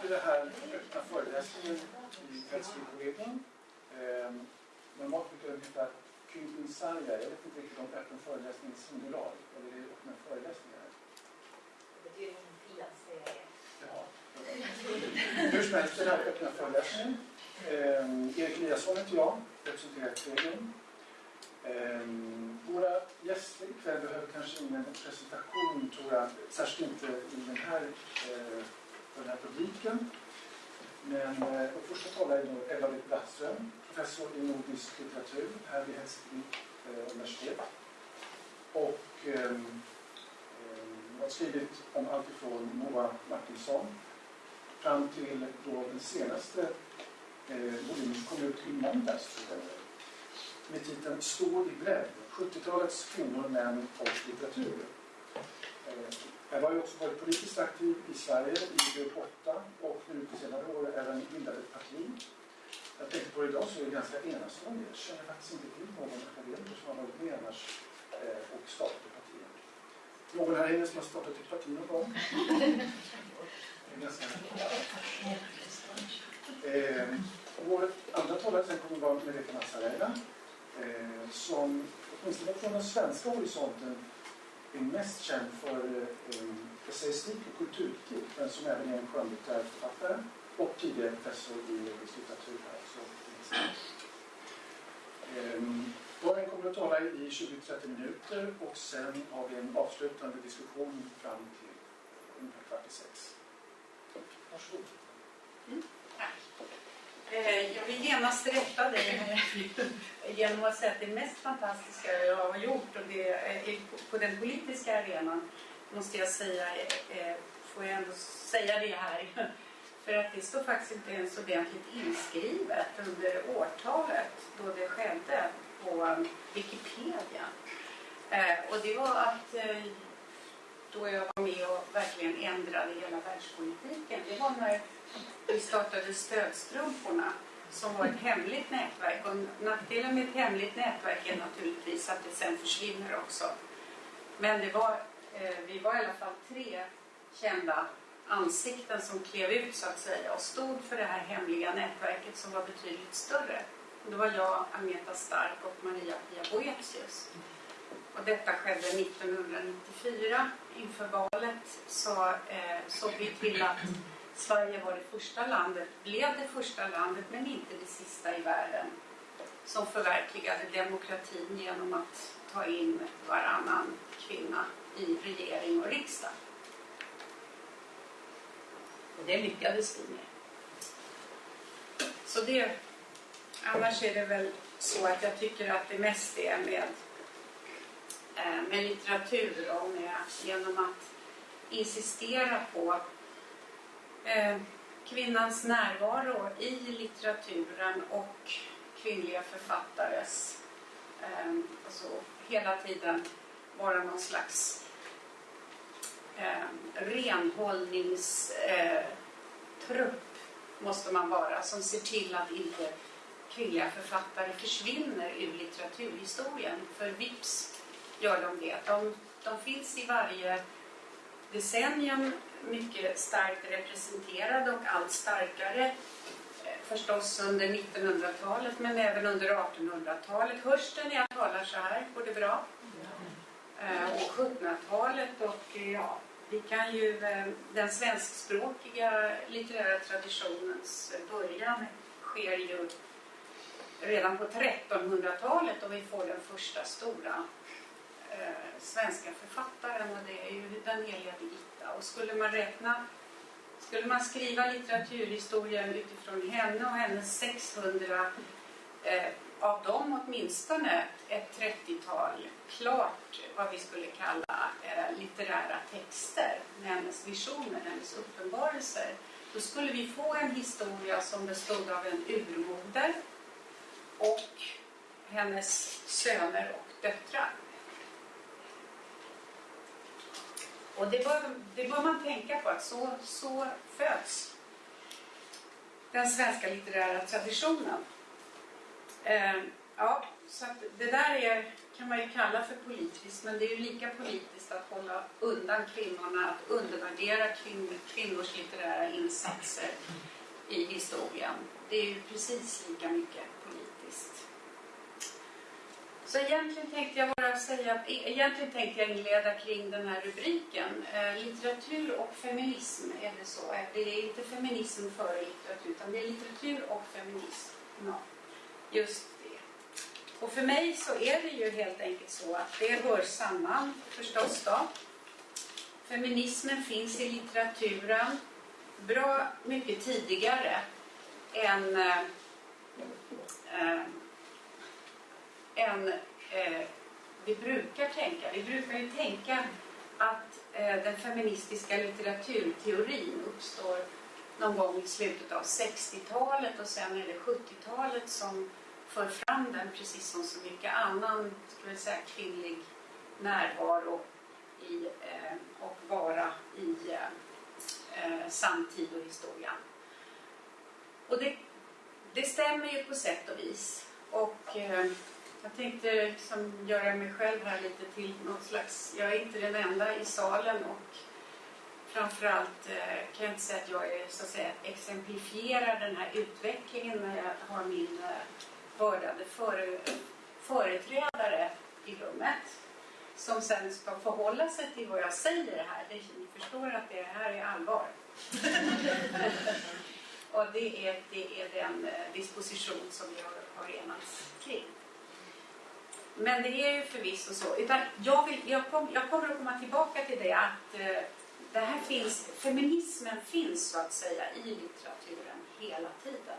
till den här öppna föreläsningen i Rättsbyråledning. Eh, normalt brukar den heta Kyntinsarja. Jag vet inte riktigt om öppen föreläsning är singular eller är det öppna föreläsningar? Det betyder det. Jaha. Hur som helst, den här öppna föreläsningen. Eh, Erik Eliasson heter jag, representerar Ethereum. Eh, våra gäster ikväll behöver kanske ingen presentation, tror jag, särskilt inte i den här, eh, för den här publiken. Men eh, vår första talare är då Ella-Britt Brattström, professor i nordisk litteratur här vid Helsingfors eh, universitet. Och eh, har skrivit om allt ifrån Moa Martinsson fram till då den senaste eh, volymen som kom ut i måndags, med titeln Stå i bredd, 70-talets kvinnor, män och litteratur. Eh, jag har ju också varit politiskt aktiv i Sverige i Grupp 8 och nu på senare år även bildat ett parti. Jag tänkte på det idag så är det ganska enastående. Jag känner faktiskt inte till någon akademiker som har varit med annars eh, och startat ett parti. Någon här inne som har startat ett parti någon gång? Det är ganska... Eh, vår andra talare sen kommer vara Merete Nassarella eh, som åtminstone från den svenska horisonten är mest känd för eh, essayistik och kulturkritik men som även är en skönlitterär författare och tidigare professor i nordisk litteratur här. Så, ehm, kommer att tala i 20-30 minuter och sen har vi en avslutande diskussion fram till ungefär kvart i sex. Varsågod. Mm, jag vill genast rätta dig genom att säga att det mest fantastiska jag har gjort och det är på den politiska arenan måste jag säga, eh, får jag ändå säga det här. För att det står faktiskt inte ens ordentligt inskrivet under årtalet då det skedde på Wikipedia. Eh, och det var att då jag var med och verkligen ändrade hela världspolitiken. Det var när vi startade Stödstrumporna som var ett hemligt nätverk. Och nackdelen med ett hemligt nätverk är naturligtvis att det sen försvinner också. Men det var, eh, vi var i alla fall tre kända ansikten som klev ut så att säga och stod för det här hemliga nätverket som var betydligt större. Det var jag, Agneta Stark och Maria-Pia Boetius. Och detta skedde 1994. Inför valet så eh, såg vi till att Sverige var det första landet, blev det första landet men inte det sista i världen som förverkligade demokratin genom att ta in varannan kvinna i regering och riksdag. Och det lyckades vi med. Så det, annars är det väl så att jag tycker att det mest är med, eh, med litteratur och med, genom att insistera på Eh, kvinnans närvaro i litteraturen och kvinnliga författares eh, alltså hela tiden vara någon slags ehm, eh, renhållningstrupp måste man vara som ser till att inte kvinnliga författare försvinner ur litteraturhistorien. För vips gör de det. De, de finns i varje decennium mycket starkt representerade och allt starkare eh, förstås under 1900-talet men även under 1800-talet. Hörs det när jag talar så här? Går det bra? Eh, och 1700-talet och eh, ja, vi kan ju den svenskspråkiga litterära traditionens början sker ju redan på 1300-talet och vi får den första stora eh, svenska författaren och det är ju den heliga Birgitta. Och skulle man räkna, skulle man skriva litteraturhistorien utifrån henne och hennes 600 eh, av dem åtminstone ett 30-tal klart vad vi skulle kalla eh, litterära texter med hennes visioner, hennes uppenbarelser. Då skulle vi få en historia som bestod av en urmoder och hennes söner och döttrar. Och det bör, det bör man tänka på att så, så föds den svenska litterära traditionen. Eh, ja, så det där är kan man ju kalla för politiskt, men det är ju lika politiskt att hålla undan kvinnorna, att undervärdera kvin kvinnors litterära insatser i historien. Det är ju precis lika mycket politiskt. Så egentligen tänkte jag bara säga, att, e- egentligen tänkte jag inleda kring den här rubriken. Eh, litteratur och feminism, är det så? Eh, det är inte feminism före litteratur, utan det är litteratur och feminism. Ja, just det. Och för mig så är det ju helt enkelt så att det hör samman förstås då. Feminismen finns i litteraturen bra mycket tidigare än, eh, eh, än eh, vi brukar tänka. Vi brukar ju tänka att eh, den feministiska litteraturteorin uppstår någon gång i slutet av 60-talet och sen är det 70-talet som för fram den precis som så mycket annan ska säga, kvinnlig närvaro i, eh, och vara i eh, eh, samtid och historia. Och det, det stämmer ju på sätt och vis. Och eh, jag tänkte liksom göra mig själv här lite till något slags, jag är inte den enda i salen och framförallt eh, kan jag inte säga att jag är, så att säga, exemplifierar den här utvecklingen när jag har min eh, vördade före, företrädare i rummet som sen ska förhålla sig till vad jag säger här. Ni förstår att det här är allvar. och det är, det är den eh, disposition som vi har, har enats kring. Men det är ju förvisso så. Utan jag, vill, jag, kom, jag kommer att komma tillbaka till det att eh, det här finns, feminismen finns så att säga i litteraturen hela tiden.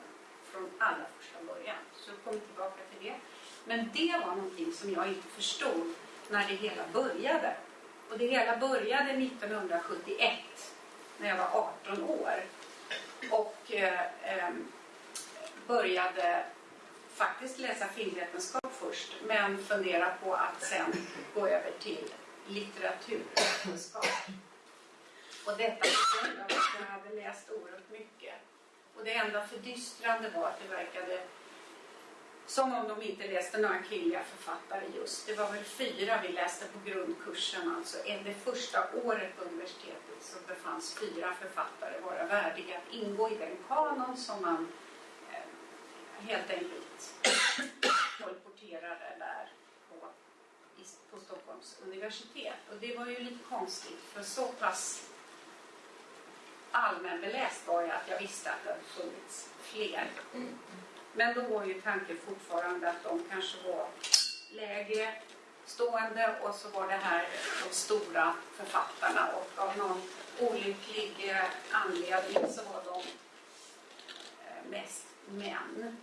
Från allra första början. Så jag kommer tillbaka till det. Men det var någonting som jag inte förstod när det hela började. Och det hela började 1971 när jag var 18 år. Och eh, eh, började faktiskt läsa filmvetenskap först men fundera på att sen gå över till litteraturvetenskap. Och detta på grund av att jag hade läst oerhört mycket. Och det enda fördystrande var att det verkade som om de inte läste några kvinnliga författare just. Det var väl fyra vi läste på grundkursen, alltså det första året på universitetet så befanns fyra författare vara värdiga att ingå i den kanon som man eh, helt enkelt kolporterare där på, på Stockholms universitet. Och det var ju lite konstigt för så pass allmänbeläst var jag att jag visste att det hade funnits fler. Men då var ju tanken fortfarande att de kanske var lägre stående och så var det här de stora författarna och av någon olycklig eh, anledning så var de eh, mest män.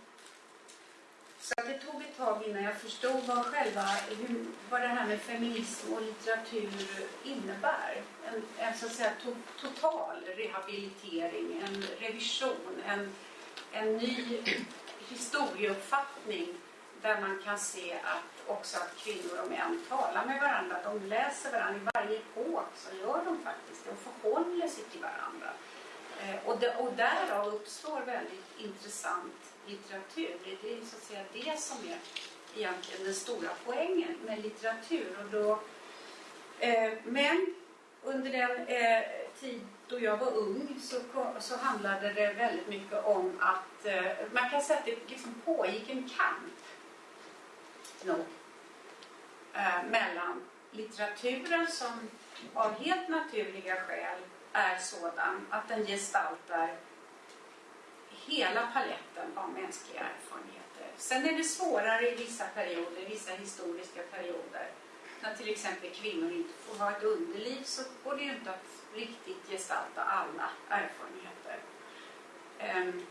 Så det tog ett tag innan jag förstod vad, själva, hur, vad det här med feminism och litteratur innebär. En, en så att säga to, total rehabilitering, en revision, en, en ny historieuppfattning där man kan se att också att kvinnor och män talar med varandra. De läser varandra i varje epok, så gör de faktiskt. De förhåller sig till varandra. Eh, och, det, och därav uppstår väldigt intressant litteratur. Det är så att säga det som är egentligen den stora poängen med litteratur. Och då, eh, men under den eh, tid då jag var ung så, så handlade det väldigt mycket om att eh, man kan säga att det liksom pågick en kamp nog, eh, mellan litteraturen som av helt naturliga skäl är sådan att den gestaltar hela paletten av mänskliga erfarenheter. Sen är det svårare i vissa perioder, vissa historiska perioder. När till exempel kvinnor inte får ha ett underliv så går det ju inte att riktigt gestalta alla erfarenheter. Ehm,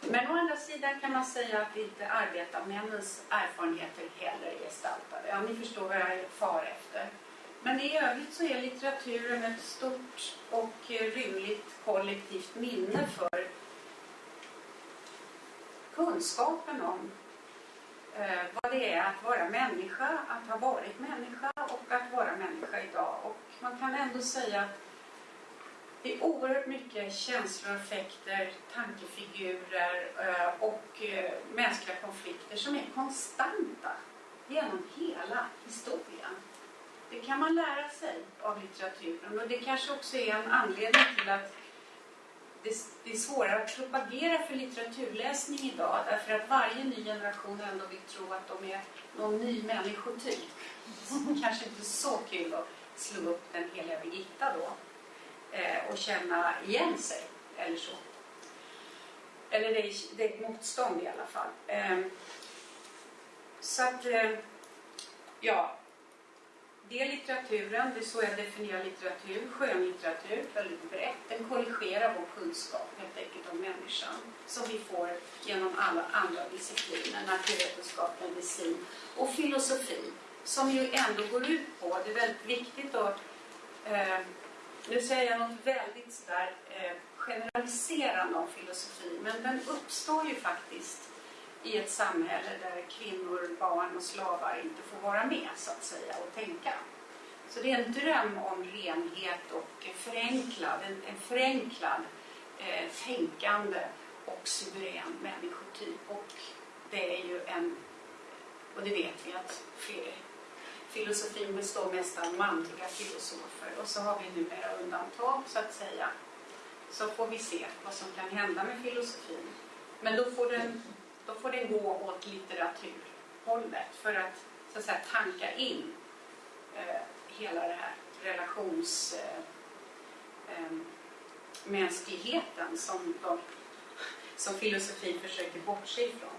men å andra sidan kan man säga att inte arbetarmännens erfarenheter heller är gestaltade. Ja, ni förstår vad jag far efter. Men i övrigt så är litteraturen ett stort och eh, rymligt kollektivt minne för kunskapen om eh, vad det är att vara människa, att ha varit människa och att vara människa idag. Och man kan ändå säga att det är oerhört mycket känslor, affekter, tankefigurer eh, och eh, mänskliga konflikter som är konstanta genom hela historien. Det kan man lära sig av litteraturen och det kanske också är en anledning till att det är svårare att propagera för litteraturläsning idag därför att varje ny generation ändå vill tro att de är någon ny människotyp. Kanske inte så kul att slå upp den heliga Birgitta då eh, och känna igen sig eller så. Eller det är, det är ett motstånd i alla fall. Eh, så att, eh, ja, det är litteraturen, det är så jag definierar litteratur, skönlitteratur, väldigt brett. Den korrigerar vår kunskap helt enkelt om människan som vi får genom alla andra discipliner, naturvetenskap, medicin och filosofi som ju ändå går ut på, det är väldigt viktigt att eh, nu säger jag något väldigt sådär eh, generaliserande om filosofi, men den uppstår ju faktiskt i ett samhälle där kvinnor, barn och slavar inte får vara med så att säga och tänka. Så det är en dröm om renhet och förenklad, en, en förenklad eh, tänkande och suverän människotyp. Och det är ju en, och det vet vi att filosofin består mest av manliga filosofer och så har vi numera undantag så att säga. Så får vi se vad som kan hända med filosofin. Men då får den då får den gå åt litteraturhållet för att, så att säga, tanka in eh, hela det här relationsmänskligheten eh, eh, som, de, som filosofin försöker bortse ifrån.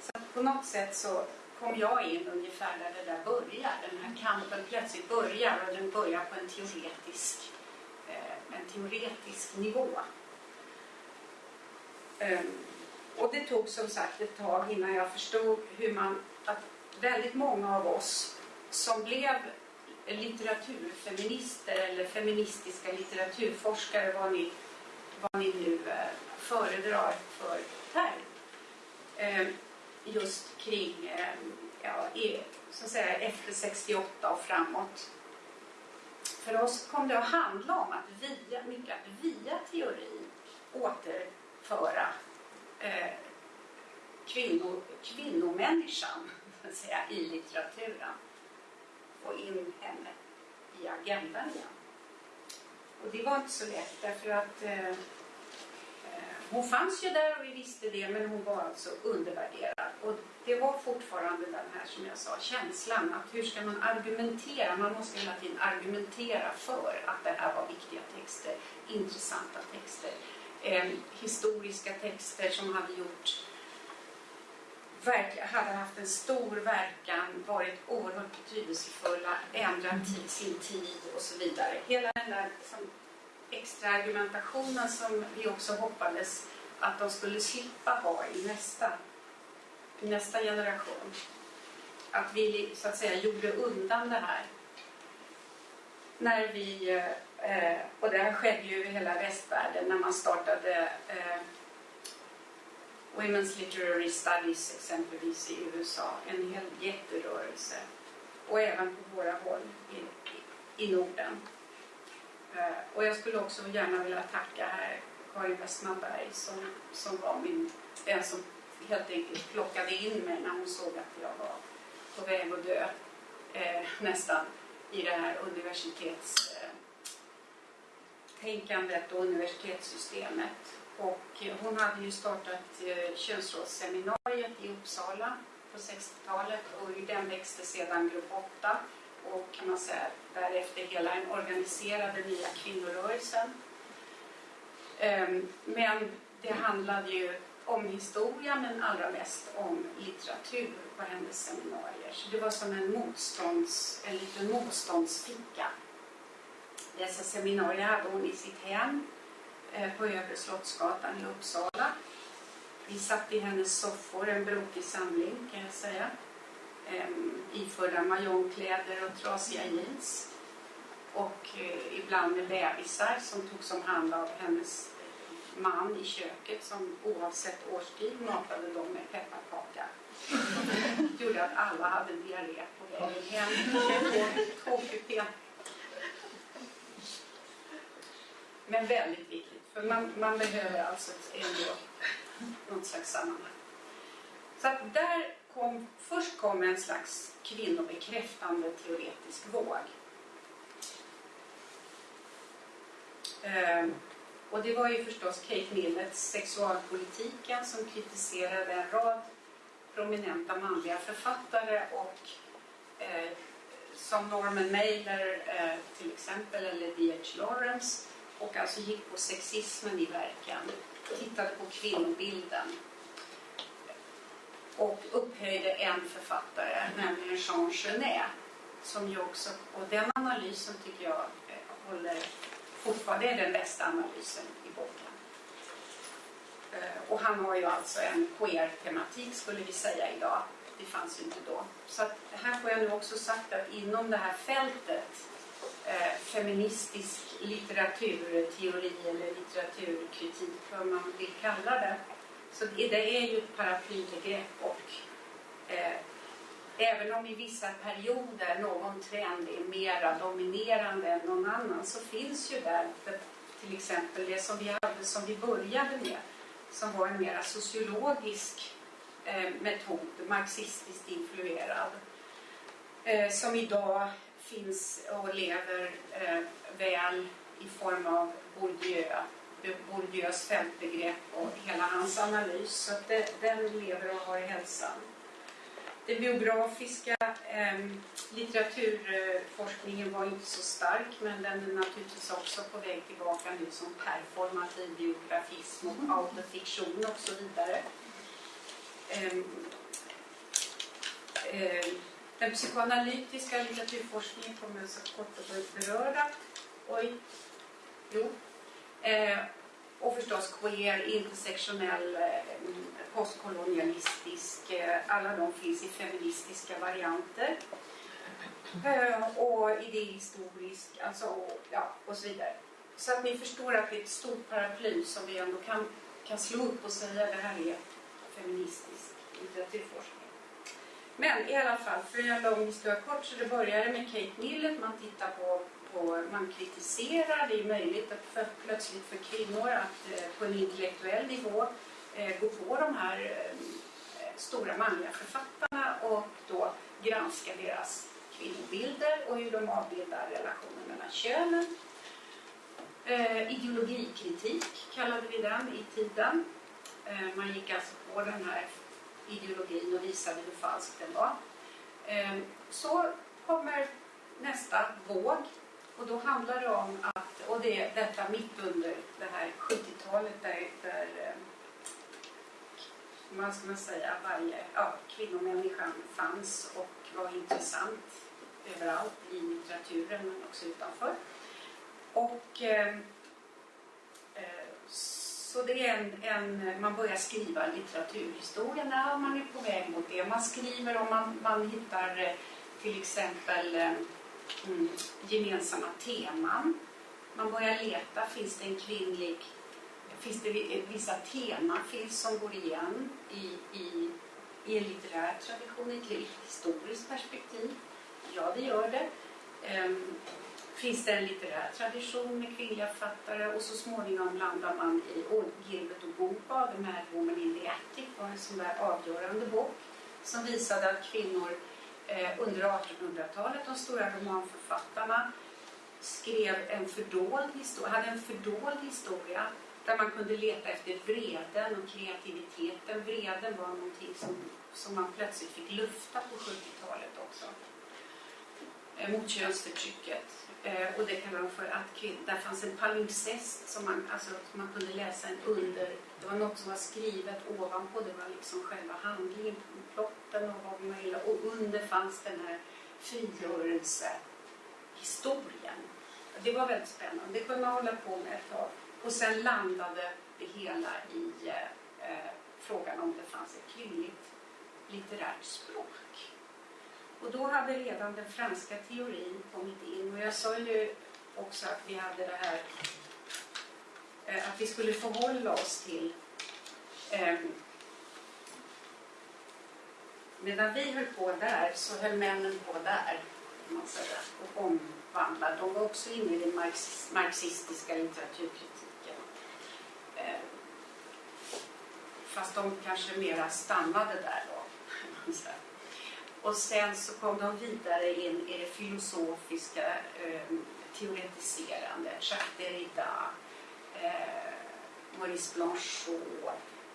Så på något sätt så kom jag in ungefär där det där börjar. Den här kampen plötsligt börjar och den börjar på en teoretisk, eh, en teoretisk nivå. Um, och det tog som sagt ett tag innan jag förstod hur man, att väldigt många av oss som blev litteraturfeminister eller feministiska litteraturforskare, vad ni, vad ni nu eh, föredrar för term, eh, just kring, eh, ja, så att säga, efter 68 och framåt. För oss kom det att handla om att via, mycket att via teori återföra kvinno, kvinnomänniskan så säga, i litteraturen. Få in henne i agendan igen. Och det var inte så lätt därför att eh, eh, hon fanns ju där och vi visste det men hon var alltså undervärderad. Och det var fortfarande den här som jag sa känslan att hur ska man argumentera? Man måste hela tiden argumentera för att det här var viktiga texter, intressanta texter eh, historiska texter som hade gjort hade haft en stor verkan, varit oerhört betydelsefulla, ändrat sin tid och så vidare. Hela den där liksom, extra argumentationen som vi också hoppades att de skulle slippa ha i nästa, i nästa generation. Att vi så att säga gjorde undan det här. När vi Eh, och det här skedde ju i hela västvärlden när man startade eh, Women's Literary Studies exempelvis i USA. En hel jätterörelse. Och även på våra håll i, i Norden. Eh, och jag skulle också gärna vilja tacka här Karin Westmanberg som, som var min, den som helt enkelt plockade in mig när hon såg att jag var på väg att dö eh, nästan i det här universitetstänkandet eh, och universitetssystemet. Och hon hade ju startat eh, könsrådsseminariet i Uppsala på 60-talet och ur den växte sedan Grupp 8 och kan man säga därefter hela den organiserade nya kvinnorörelsen. Ehm, men det handlade ju om historia men allra mest om litteratur på hennes seminarier. Så det var som en, motstånds, en liten motståndsficka dessa seminarier hade hon i sitt hem på Övre Slottsgatan i Uppsala. Vi satt i hennes soffor, en brokig samling kan jag säga. Ehm, iförda majonkläder och trasiga jeans. Och eh, ibland med bebisar som togs om hand av hennes eh, man i köket som oavsett årstid matade dem med pepparkaka. Det gjorde att alla hade diarré på vägen hem. Två kupén Men väldigt viktigt, för man, man behöver alltså ändå något slags sammanhang. Så att där kom, först kom en slags kvinnobekräftande teoretisk våg. Ehm, och det var ju förstås Kate Millets sexualpolitiken som kritiserade en rad prominenta manliga författare och eh, som Norman Mailer eh, till exempel eller D.H. Lawrence och alltså gick på sexismen i verken, tittade på kvinnobilden och upphöjde en författare, nämligen Jean Genet. Som ju också, och den analysen tycker jag eh, håller fortfarande är den bästa analysen i boken. Eh, och han har ju alltså en queer-tematik skulle vi säga idag. Det fanns ju inte då. Så att här får jag nu också sagt att inom det här fältet eh, feministisk litteraturteori eller litteraturkritik, vad man vill kalla det. Så det, är ju ett paraplybegrepp och eh, även om i vissa perioder någon trend är mera dominerande än någon annan så finns ju där till exempel det som vi hade som vi började med som var en mera sociologisk eh, metod, marxistiskt influerad eh, som idag finns och lever eh, väl i form av Bourdieu, Bourdieus fältbegrepp och hela hans analys. Så det, den lever och har hälsan. Den biografiska eh, litteraturforskningen var inte så stark men den är naturligtvis också på väg tillbaka nu som performativ biografism och mm. autofiktion och så vidare. Eh, den psykoanalytiska litteraturforskningen kommer jag så kort att beröra. Oj. Jo. Eh, och förstås queer, intersektionell, eh, postkolonialistisk. Eh, alla de finns i feministiska varianter. Eh, och idéhistorisk, alltså, ja, och så vidare. Så att ni förstår att det är ett stort paraply som vi ändå kan, kan slå upp och säga att det här är feministisk litteraturforskning. Men i alla fall, för en lång historia kort, så det började med Kate Millett. Man tittar på, på man kritiserar. Det är möjligt att för, plötsligt för kvinnor att eh, på en intellektuell nivå eh, gå på de här eh, stora manliga författarna och då granska deras kvinnobilder och hur de avbildar relationen mellan könen. Eh, ideologikritik kallade vi den i tiden. Eh, man gick alltså på den här ideologin och visade hur falsk den var. Ehm, så kommer nästa våg och då handlar det om att, och det är detta mitt under det här 70-talet där, där ehm, man ska man säga, varje ja, kvinnomänniskan fanns och var intressant överallt i litteraturen men också utanför. Och ehm, eh, så det är en, en, man börjar skriva litteraturhistoria när man är på väg mot det. Man skriver om man, man hittar eh, till exempel eh, mm, gemensamma teman. Man börjar leta, finns det en kvinnlig, finns det eh, vissa teman finns som går igen i, i, i en litterär tradition, i ett historiskt perspektiv? Ja, det gör det. Um, finns det en litterär tradition med kvinnliga författare och så småningom landar man i Gilbert och Gopa, The Mad Woman in the Attic var en sån där avgörande bok som visade att kvinnor eh, under 1800-talet, de stora romanförfattarna, skrev en fördold historia, hade en fördold historia där man kunde leta efter vreden och kreativiteten. Vreden var någonting som, som man plötsligt fick lufta på 70-talet också. Eh, mot könsförtrycket. Eh, och det kan vara för att där fanns en palimpsest som man, alltså, man kunde läsa en under. Det var något som var skrivet ovanpå, det var liksom själva handlingen, plotten och vad man ville. Och under fanns den här frigörelsehistorien. Det var väldigt spännande. Det kunde man hålla på med ett tag. Och sen landade det hela i eh, eh frågan om det fanns ett kvinnligt litterärt språk. Och då hade redan den franska teorin kommit in. Och jag sa ju också att vi hade det här eh, att vi skulle förhålla oss till eh, Medan vi höll på där så höll männen på där man säga, och omvandlade. De var också inne i den marxistiska litteraturkritiken. Eh, fast de kanske mera stannade där då och sen så kom de vidare in i det filosofiska eh, teoretiserande. Jacques Derrida, eh, Maurice Blanchot.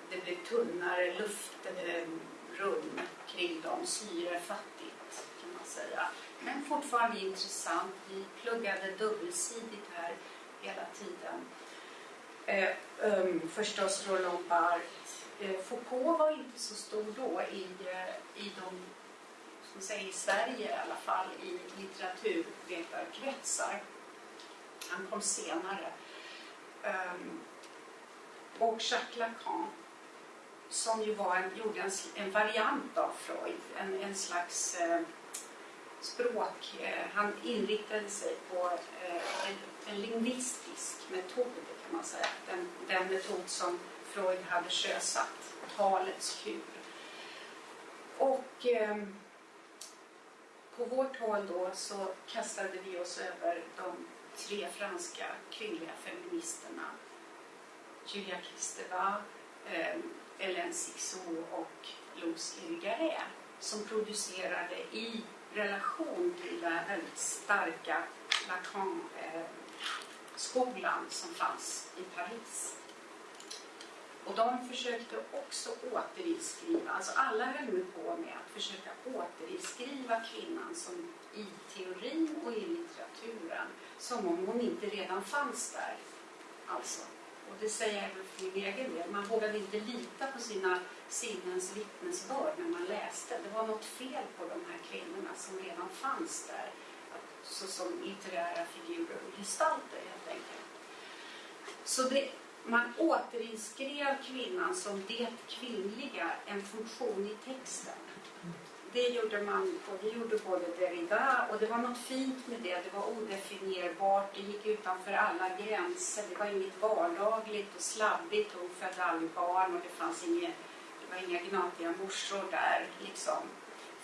Det blev tunnare luftrum kring dem, syrefattigt kan man säga. Men fortfarande intressant. Vi pluggade dubbelsidigt här hela tiden. Eh, um, förstås Roland Barthes. Eh, Foucault var inte så stor då i, eh, i de ska säga, i Sverige i alla fall, i litteraturvetarkretsar. Han kom senare. Um, och Jacques Lacan som ju var en, gjorde en, en variant av Freud, en, en slags eh, språk. Eh, han inriktade sig på eh, en, en lingvistisk metod kan man säga. Den, den metod som Freud hade sjösatt, talets kur. Och eh, på vårt håll då så kastade vi oss över de tre franska kvinnliga feministerna. Julia Kristeva, eh, Hélène Sixou och Luz Irigaray som producerade i relation till den väldigt starka Lacan-skolan ehm, som fanns i Paris. Och de försökte också återinskriva, alltså alla höll nu på med att försöka återinskriva kvinnan som i teorin och i litteraturen som om hon inte redan fanns där. Alltså, och det säger jag även för min egen del, man vågade inte lita på sina sinnens vittnesbörd när man läste. Det var något fel på de här kvinnorna som redan fanns där såsom litterära figurer och gestalter helt enkelt. Så det, man återinskrev kvinnan som det kvinnliga, en funktion i texten. Det gjorde man, och det gjorde både Derrida och det var något fint med det. Det var odefinierbart, det gick utanför alla gränser. Det var inget vardagligt och slabbigt. Hon födde aldrig barn och det fanns inget, det var inga gnatiga morsor där. Liksom.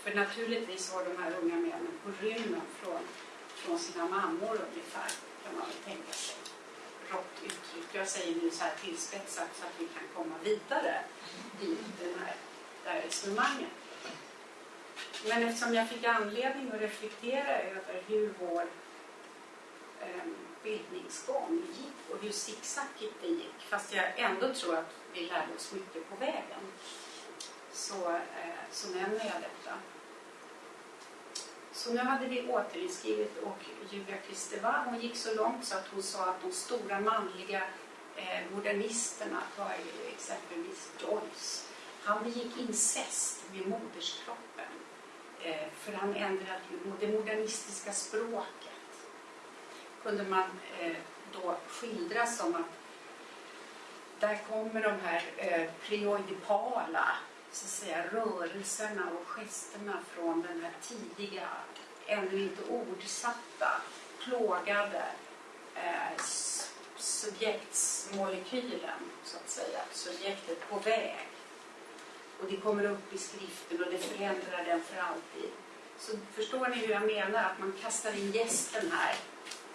För naturligtvis var de här unga männen på rymmen från, från sina mammor ungefär, kan man väl tänka sig. Rått uttryck. Jag säger nu så här tillspetsat så att vi kan komma vidare i den här, det här resonemanget. Men eftersom jag fick anledning att reflektera över hur vår eh, bildningsgång gick och hur zigzackigt det gick, fast jag ändå tror att vi lärde oss mycket på vägen, så, eh, så nämner jag detta. Så nu hade vi återinskrivet och Julia Kristeva hon gick så långt så att hon sa att de stora manliga eh, modernisterna var exempelvis Joyce. Han begick incest med moderskroppen eh, för han ändrade ju det modernistiska språket. Kunde man eh, då skildra som att där kommer de här eh, preoidipala så att säga, rörelserna och gesterna från den här tidiga, ännu inte ordsatta, plågade eh, subjektsmolekylen, så att säga, subjektet på väg. Och det kommer upp i skriften och det förändrar den för alltid. Så förstår ni hur jag menar? Att man kastar in gästen här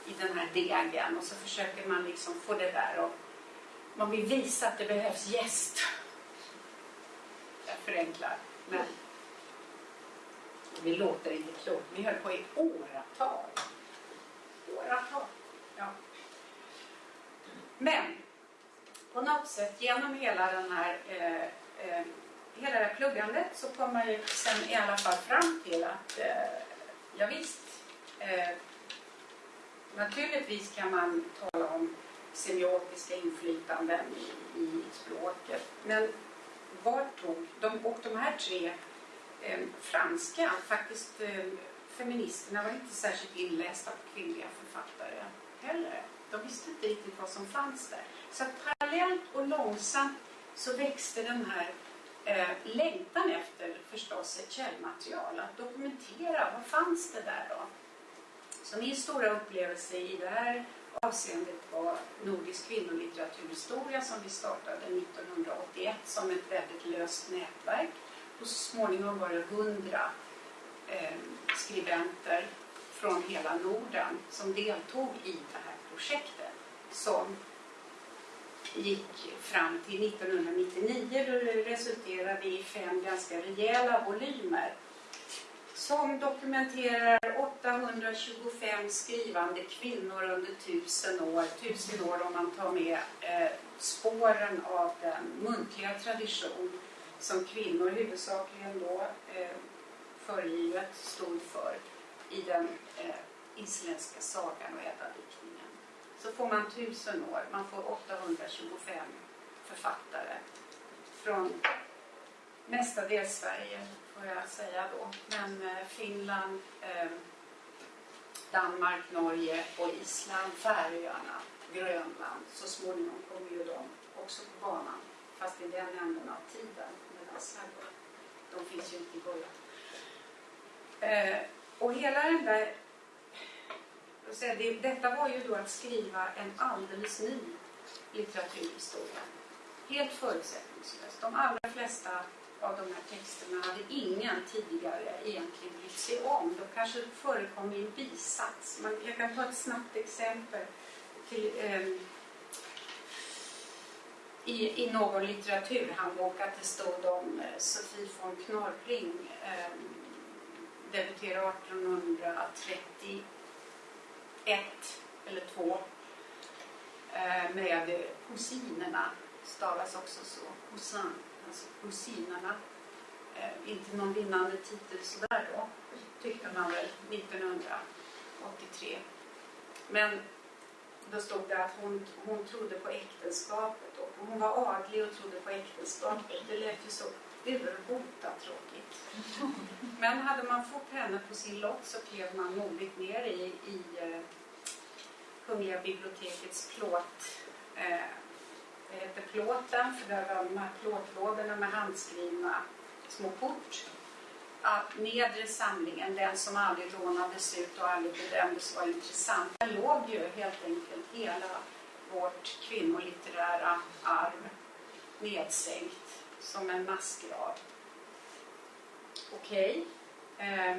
i den här degen och så försöker man liksom få det där och man vill visa att det behövs gäst. Jag förenklar. Men det låter inte klokt. Ni höll på i åratal. Åratal. Ja. Men på något sätt genom hela den här eh, eh, hela det här pluggandet så kom man ju sen i alla fall fram till att eh, ja, visst, eh, naturligtvis kan man tala om semiotiska inflytanden i, i språket. Men vart tog de, och de här tre eh, franska, faktiskt eh, feministerna var inte särskilt inlästa på kvinnliga författare heller. De visste inte riktigt vad som fanns där. Så parallellt och långsamt så växte den här eh, längtan efter förstås ett källmaterial, att dokumentera vad fanns det där då. Så min stora upplevelse i det här avseendet var Nordisk kvinnolitteraturhistoria som vi startade 1981 som ett väldigt löst nätverk. Och så småningom var det hundra eh, skribenter från hela Norden som deltog i det här projektet som gick fram till 1999 då det resulterade i fem ganska rejäla volymer som dokumenterar 825 skrivande kvinnor under tusen år, tusen år om man tar med eh, spåren av den muntliga tradition som kvinnor huvudsakligen då eh, föregivet stod för i den eh, isländska sagan och ädadiktningen. Så får man tusen år, man får 825 författare från mestadels Sverige får jag säga då, men eh, Finland, eh, Danmark, Norge och Island, Färöarna, Grönland. Så småningom kommer ju de också på banan, fast i den änden av tiden. Medan de finns ju inte i början. Eh, och hela den där... Det, detta var ju då att skriva en alldeles ny litteraturhistoria. Helt förutsättningslöst. De allra flesta av de här texterna hade ingen tidigare egentligen brytt sig om. De kanske förekom i en bisats. Man, jag kan ta ett snabbt exempel. Till, eh, i, I någon litteraturhandbok att det stod om eh, Sofie von Knorring eh, debuterade 1831 eller 2 eh, med kusinerna, stavas också så, cousin alltså kusinerna. Eh, inte någon vinnande titel sådär då, tyckte man väl 1983. Men då stod det att hon, hon trodde på äktenskapet och hon var adlig och trodde på äktenskapet. Det lät ju så urbota tråkigt. Men hade man fått henne på sin lott så klev man modigt ner i, i eh, Kungliga bibliotekets plåt eh, det heter plåten, för där var de här plåtlådorna med handskrivna små kort. Att nedre samlingen, den som aldrig rånades ut och aldrig bedömdes vara intressant, där låg ju helt enkelt hela vårt kvinnolitterära arv nedsänkt som en massgrav. Okej. Okay. Eh,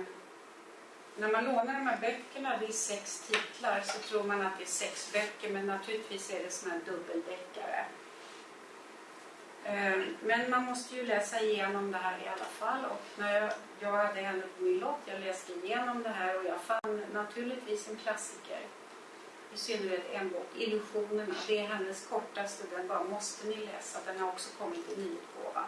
när man lånar de här böckerna, det är sex titlar, så tror man att det är sex böcker men naturligtvis är det såna här dubbeldeckare. Ehm, men man måste ju läsa igenom det här i alla fall och när jag, jag hade henne på min lott, jag läste igenom det här och jag fann naturligtvis en klassiker. I synnerhet en bok, Illusionerna. Det är hennes kortaste, den bara måste ni läsa. Den har också kommit i nyutgåva.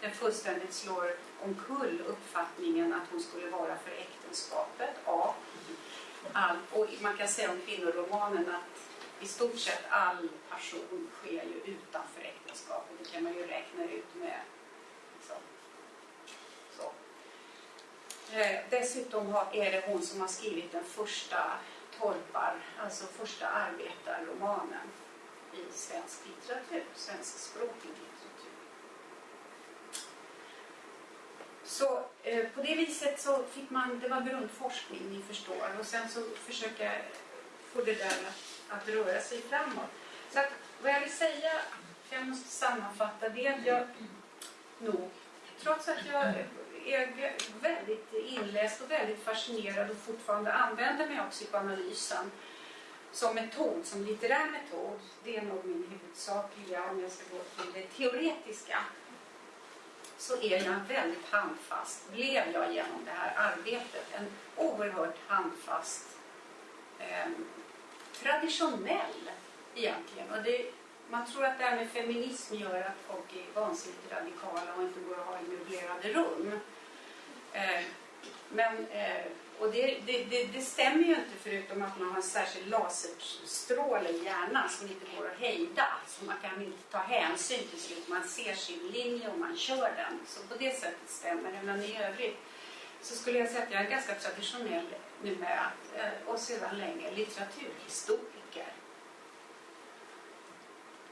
Den fullständigt slår omkull uppfattningen att hon skulle vara för äkta äktenskapet. Ja. All, och man kan säga om kvinnoromanen att i stort sett all passion sker ju utanför äktenskapet. Det kan man ju räkna ut med. Liksom. Så. Eh, dessutom har, är det hon som har skrivit den första torpar, alltså första arbetarromanen i svensk litteratur, svenskspråkig litteratur. Så eh, på det viset så fick man, det var grundforskning ni förstår och sen så försöker jag få det där att röra sig framåt. Så att, vad jag vill säga, jag måste sammanfatta, det är att jag nog, trots att jag är väldigt inläst och väldigt fascinerad och fortfarande använder mig av psykoanalysen som metod, som litterär metod, det är nog min huvudsakliga, om jag ska gå till det teoretiska, så är jag väldigt handfast, blev jag genom det här arbetet, en oerhört handfast eh, traditionell egentligen. Och det, man tror att det här med feminism gör att folk är vansinnigt radikala och inte går att ha i möblerade rum. Eh, men, eh, och det, det, det, det, stämmer ju inte förutom att man har en särskild laserstråle i hjärnan som inte går att hejda. Så man kan inte ta hänsyn till slut. Man ser sin linje och man kör den. Så på det sättet stämmer det. Men i övrigt så skulle jag säga att jag är ganska traditionell numera eh, och sedan länge litteraturhistoriker.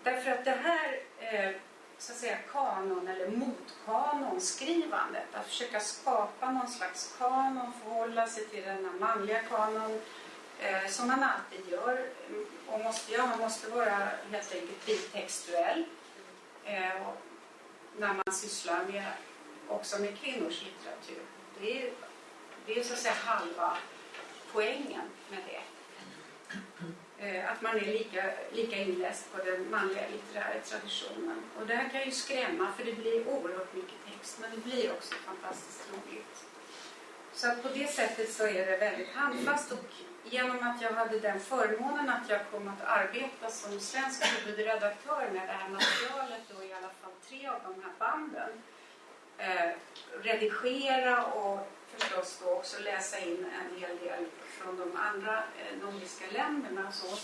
Därför att det här eh, så att säga kanon eller motkanonskrivandet, att försöka skapa någon slags kanon, förhålla sig till den manliga kanon eh, som man alltid gör och måste göra. Man måste vara helt enkelt bitextuell eh, när man sysslar med, också med kvinnors litteratur. Det är, det är så att säga halva poängen med det. Eh, att man är lika, lika inläst på den manliga litterära traditionen. Och det här kan ju skrämma för det blir oerhört mycket text men det blir också fantastiskt roligt. Så att på det sättet så är det väldigt handfast och genom att jag hade den förmånen att jag kom att arbeta som svensk huvudredaktör med det här materialet och i alla fall tre av de här banden eh, redigera och förstås då också läsa in en hel del från de andra eh, nordiska länderna. Så.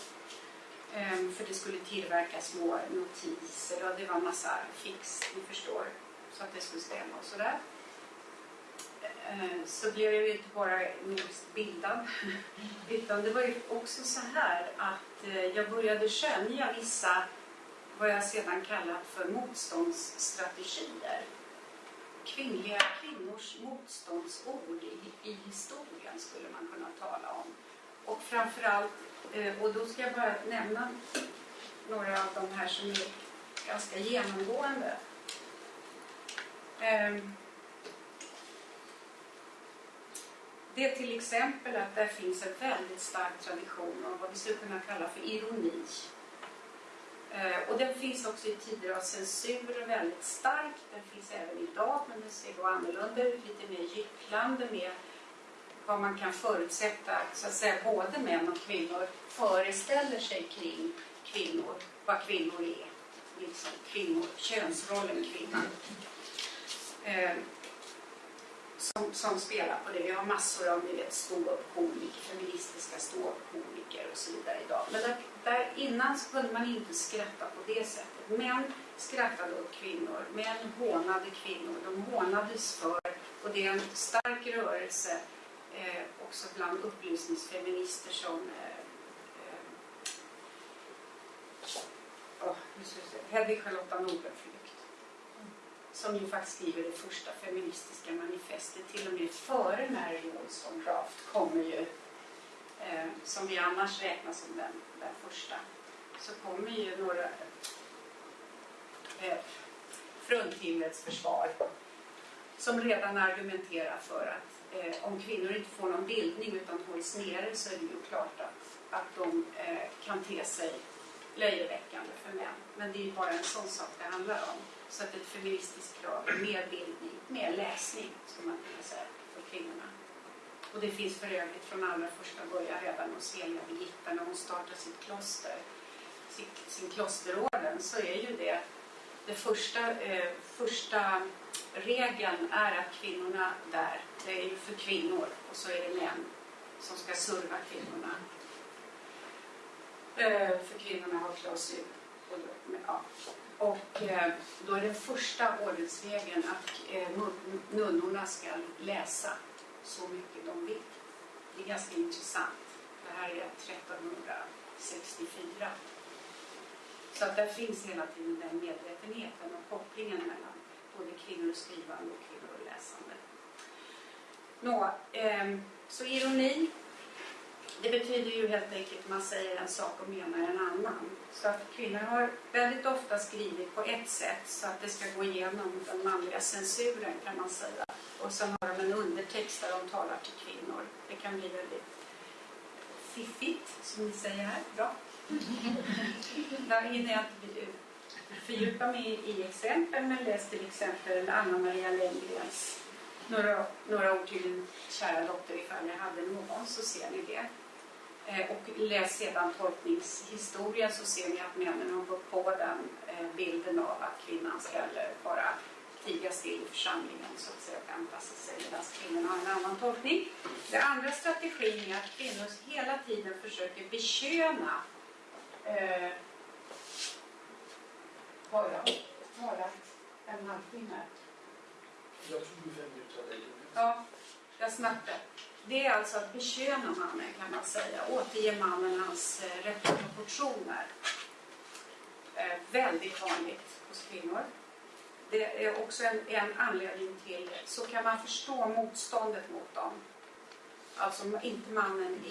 Ehm, för det skulle tillverkas små notiser och det var massa fix, ni förstår, så att det skulle stämma och sådär. Ehm, så blev jag ju inte bara nordiskt bildad utan det var ju också så här att eh, jag började skönja vissa vad jag sedan kallat för motståndsstrategier kvinnliga kvinnors motståndsord i, i historien skulle man kunna tala om. Och framförallt, eh, och då ska jag bara nämna några av de här som är ganska genomgående. Ehm, det är till exempel att det finns en väldigt stark tradition av vad vi skulle kunna kalla för ironi Eh, och den finns också i tider av censur väldigt stark. Den finns även idag men den ser då annorlunda ut, lite mer gycklande med vad man kan förutsätta så att säga både män och kvinnor föreställer sig kring kvinnor, vad kvinnor är. Liksom kvinnor, könsrollen kvinna. Eh, som, som spelar på det. Vi har massor av ni vet, ståuppkomiker, feministiska ståuppkomiker och så vidare idag. Men där, där innan så kunde man inte skratta på det sättet. Män skrattade åt kvinnor, män hånade kvinnor. De hånades för, och det är en stark rörelse eh, också bland upplysningsfeminister som eh, eh, oh, Hedvig Charlotta Nordlund som ju faktiskt skriver det första feministiska manifestet. Till och med före Mary Wollstonecraft kommer ju, eh, som vi annars räknar som den, den första, så kommer ju några eh, fruntimrets försvar som redan argumenterar för att eh, om kvinnor inte får någon bildning utan hålls nere så är det ju klart att, att de eh, kan te sig löjeväckande för män. Men det är ju bara en sån sak det handlar om. Så att ett feministiskt krav är mer bildning, mer läsning, skulle man kunna säga, för kvinnorna. Och det finns för övrigt från allra första början redan hos heliga Birgitta när hon startar sitt kloster, sin klosterorden, så är ju det det första, eh, första regeln är att kvinnorna där, det är ju för kvinnor och så är det män som ska serva kvinnorna. Eh, för kvinnorna har klausul. Och, ja. Och eh, då är den första ordensregeln att eh, nunnorna ska läsa så mycket de vill. Det är ganska intressant. Det här är 1364. Så att där finns hela tiden den medvetenheten och kopplingen mellan både kvinnor och skrivande och kvinnor och läsande. Nå, eh, så ironi det betyder ju helt enkelt att man säger en sak och menar en annan. Så att kvinnor har väldigt ofta skrivit på ett sätt så att det ska gå igenom den manliga censuren kan man säga. Och sen har de en undertext där de talar till kvinnor. Det kan bli väldigt fiffigt, som ni säger här. Bra. Där hinner jag inte fördjupa mig i exempel, men läs till exempel Anna Maria Lenngrens några, några ord till din kära dotter ifall jag hade någon, så ser ni det. Eh, och läs sedan tolkningshistorien så ser ni att männen har gått på den eh, bilden av att kvinnan ska bara tiga still i församlingen så att säga och anpassa sig medan kvinnorna har en annan tolkning. Den andra strategin är att kvinnor hela tiden försöker beköna eh, har jag talat en halvtimme? Jag tog ju fem minuter. Ja, jag snackar. Det är alltså att beköna mannen kan man säga, återge mannen hans eh, rätta proportioner. Eh, väldigt vanligt hos kvinnor. Det är också en, en anledning till, så kan man förstå motståndet mot dem. Alltså inte mannen,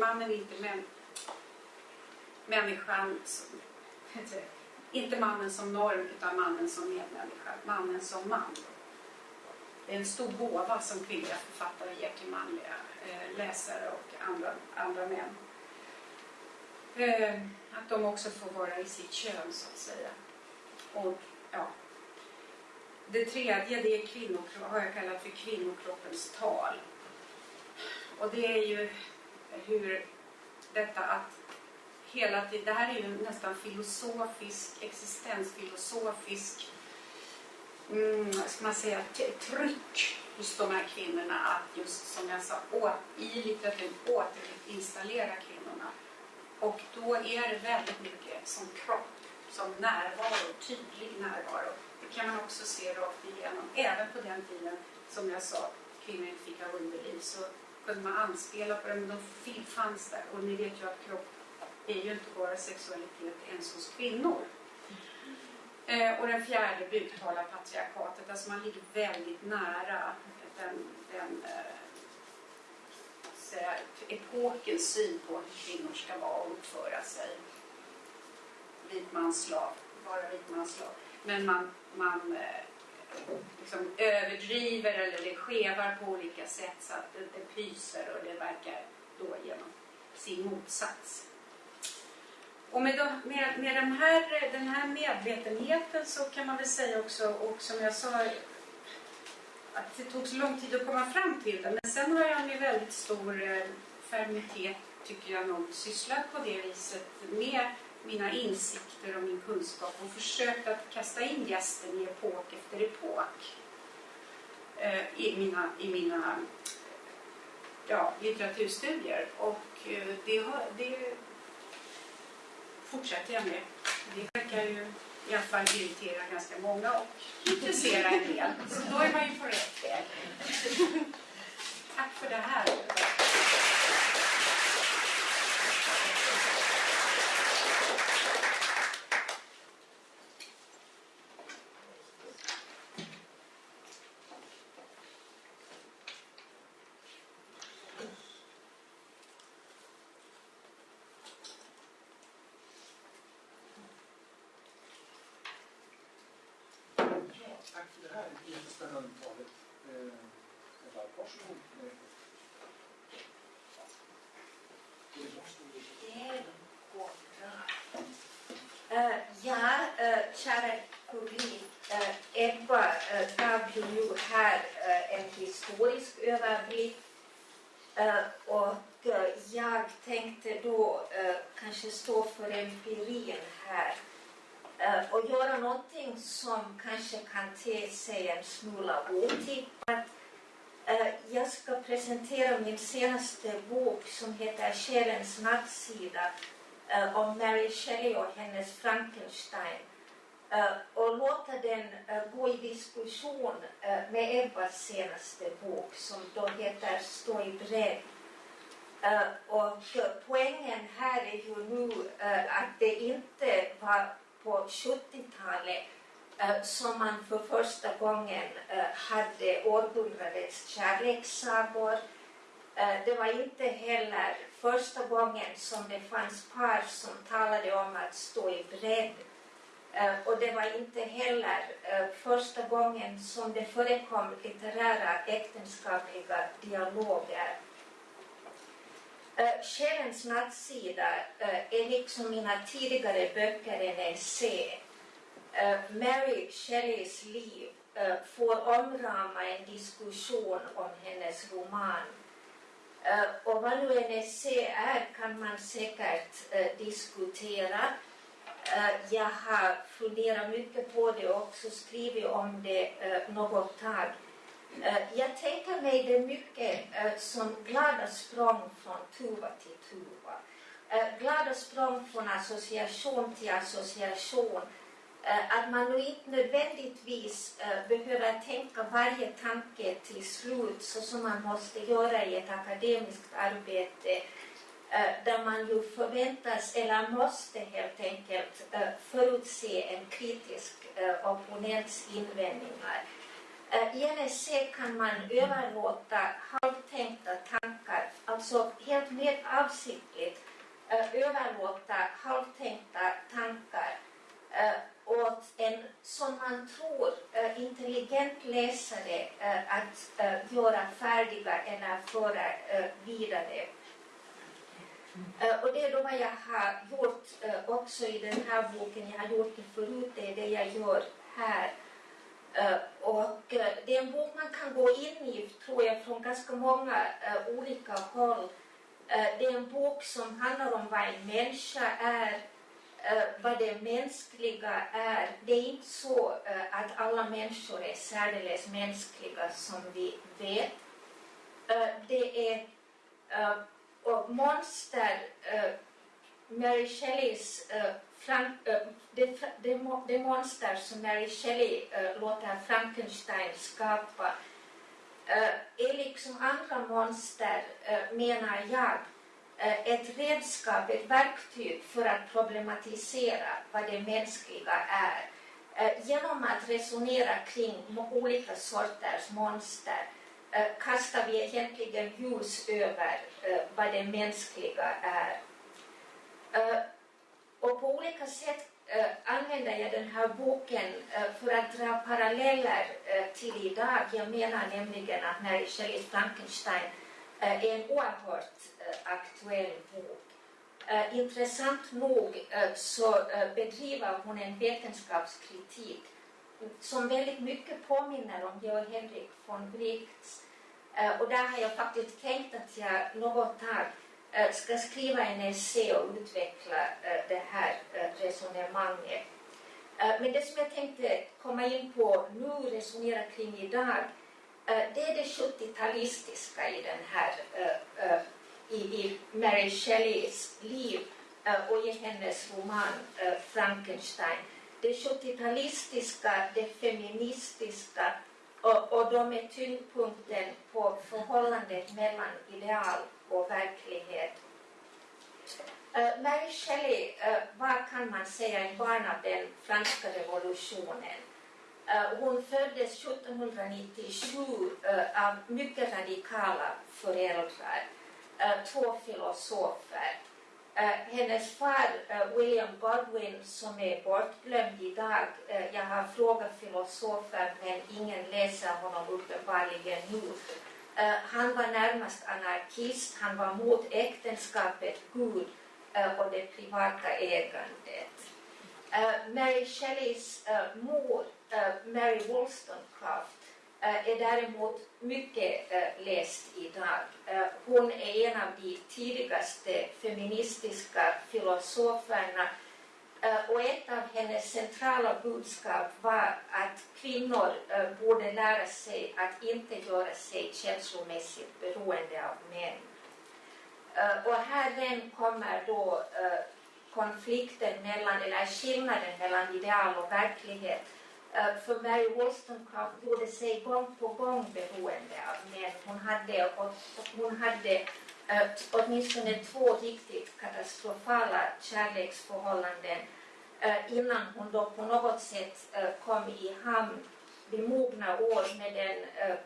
mannen inte män, människan, som, inte mannen som norm utan mannen som medmänniska, mannen som man. Det är en stor gåva som kvinnliga författare ger till manliga eh, läsare och andra, andra män. Eh, att de också får vara i sitt kön så att säga. Och, ja. Det tredje det är kvinnokro- har jag kallat för kvinnokroppens tal. Och det är ju hur detta att hela tiden, det här är ju nästan filosofisk, existensfilosofisk, mm, vad ska man säga, tryck hos de här kvinnorna att just som jag sa, å, i litteraturen återinstallera kvinnorna. Och då är det väldigt mycket som kropp, som närvaro, tydlig närvaro. Det kan man också se rakt igenom. Även på den tiden, som jag sa, kvinnor inte fick ha underliv så kunde man anspela på det, men de fanns där. Och ni vet ju att kropp är ju inte bara sexualitet ens hos kvinnor. Eh, och den fjärde buktalarpatriarkatet, alltså man ligger väldigt nära den, den eh, säga, epokens syn på hur kvinnor ska vara och uppföra sig. Vit man, slav, vara vit man, slav. Men man, man eh, liksom överdriver eller det skevar på olika sätt så att det, det pyser och det verkar då genom sin motsats. Och med, de, med, med den, här, den här medvetenheten så kan man väl säga också, och som jag sa, att det tog så lång tid att komma fram till det. Men sen har jag med väldigt stor eh, fermitet, tycker jag nog, sysslat på det viset med mina insikter och min kunskap och försökt att kasta in gästen i epok efter epok eh, i mina, i mina ja, litteraturstudier. Och eh, det, har, det fortsätter jag med. Det verkar ju i alla fall irritera ganska många och intressera en del. Så då är man ju på rätt väg. Tack för det här. Ja, tack för det här jättespännande talet. Eh, Eva, varsågod. Eh, Eh, ja, uh, kära publik. Uh, Ebba uh, gav ju nu här eh, en historisk överblick. Eh, och jag tänkte då kanske stå för empirin här och göra någonting som kanske kan te sig en smula otippat. Jag ska presentera min senaste bok som heter Själens nattsida eh, om Mary Shelley och hennes Frankenstein Eh, och låta den eh, gå i diskussion eh, med Ebbas senaste bok som då heter Stå i bredd. Och poängen här är ju nu att det inte var på 70-talet som man för första gången hade århundradets kärlekssagor. Det var inte heller första gången som det fanns par som talade om att stå i bredd. Eh, och det var inte heller eh, första gången som det förekom litterära äktenskapliga dialoger. Eh, Själens nattsida eh, är liksom mina tidigare böcker en essä. Mary Shelleys liv får omrama en diskussion om hennes roman. Och vad nu en essä är kan man säkert diskutera. Eh, jag har funderat mycket på det och också skrivit om det eh, något tag. Eh, jag tänker mig det mycket som glada språng från tuva till tuva. Glada språng från association till association. Att man nu inte nödvändigtvis behöver tänka varje tanke till slut så som man måste göra i ett akademiskt arbete Eh, där man ju förväntas eller måste helt enkelt eh, förutse en kritisk eh, opponents invändningar. I en essä kan man överlåta halvtänkta tankar, alltså helt med avsiktligt överlåta halvtänkta tankar åt en, som man tror, intelligent läsare att göra färdiga eller föra vidare. Uh, och det är då vad jag har gjort uh, också i den här boken. Jag har gjort det förut, det är det jag gör här. Uh, och det är en bok man kan gå in i, tror jag, från ganska många olika håll. Det är en bok som handlar om vad en människa är, vad det mänskliga är. Det är inte så att alla människor är särdeles mänskliga som vi vet. Det är och monster, uh, Mary Shelleys uh, Frank, uh, det, det, det monster som Mary Shelley uh, låter Frankenstein skapa uh, är liksom andra monster, uh, menar jag, ett redskap, ett verktyg för att problematisera vad det mänskliga är. Genom att resonera kring olika sorters monster Eh, kastar vi egentligen ljus över eh, vad det mänskliga är. Eh, och på olika sätt eh, använder jag den här boken eh, för att dra paralleller eh, till idag. Jag menar nämligen att Mary Shelleys Frankenstein eh, är en oerhört eh, aktuell bok. Eh, intressant nog eh, så eh, bedriver hon en vetenskapskritik som väldigt mycket påminner om Georg Henrik von Wrights. Eh, och där har jag faktiskt tänkt att jag något tag eh, ska skriva en essä och utveckla eh, det här resonemanget. Men det som jag tänkte komma in på nu, resonera kring idag, det är det 70-talistiska i den här, i, i Mary Shelleys liv och i hennes roman Frankenstein. Det 70-talistiska, det feministiska och, och de är tyngdpunkten på förhållandet mellan ideal och verklighet. Eh, uh, Mary Shelley eh, uh, var, kan man säga, en barn av den franska revolutionen. Uh, hon föddes 1797 uh, av mycket radikala föräldrar, uh, två filosofer. Eh, hennes far, uh, William Godwin, som är bortglömd idag, uh, jag har frågat filosofer men ingen läser honom uppenbarligen nu. Uh, han var närmast anarkist, han var mot äktenskapet, Gud uh, och det privata ägandet. Uh, Mary Shelleys uh, mor, uh, Mary Wollstonecraft, Eh, är däremot mycket eh, läst idag. Eh, hon är en av de tidigaste feministiska filosoferna och ett av hennes centrala budskap var att kvinnor borde lära sig att inte göra sig känslomässigt beroende av män. Och här kommer då konflikten mellan, eller skillnaden mellan ideal och verklighet. Eh, för Mary Wollstonecraft gjorde sig gång på gång beroende av män. Hon hade, och, hon hade uh, åtminstone två riktigt katastrofala kärleksförhållanden uh, innan hon då på något sätt uh, kom i hamn vid mogna år med den uh,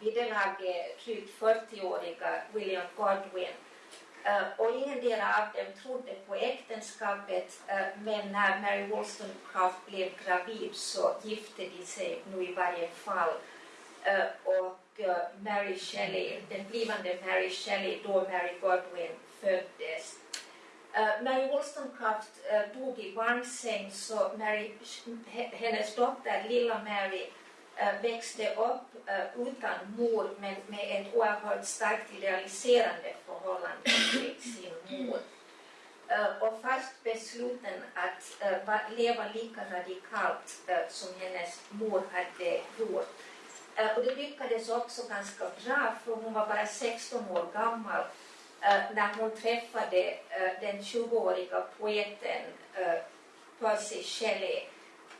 vid det laget drygt 40-åriga William Godwin. Eh, och ingen av dem trodde på äktenskapet, eh, men när Mary Wollstonecraft blev gravid så gifte de sig nu i varje fall. Eh, och Mary Shelley, den blivande Mary Shelley, då Mary Godwin föddes. Mary Wollstonecraft dog i barnsäng så Mary, hennes dotter, lilla Mary, Eh, växte upp eh, utan mor men med ett oerhört starkt idealiserande förhållande till sin mor. Eh, och fast besluten att leva lika radikalt som hennes mor hade gjort. Och det lyckades också ganska bra för hon var bara 16 år gammal när hon träffade den 20-åriga poeten Percy Shelley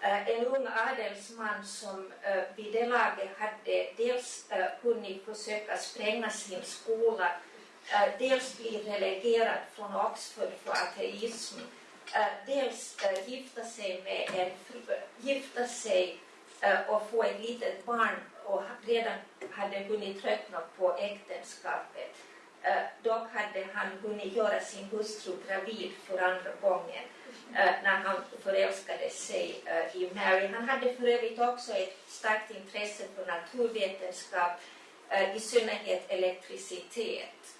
Eh, en ung adelsman som eh, vid det laget hade dels eh, hunnit försöka spränga sin skola, dels bli relegerad från Oxford för ateism, dels gifta sig med en gifta sig och få ett litet barn och redan hade hunnit tröttna på äktenskapet. dock hade han hunnit göra sin hustru gravid för andra gången Eh, när han förälskade sig eh, i Mary. Han hade för övrigt också ett starkt intresse för naturvetenskap, eh, i synnerhet elektricitet.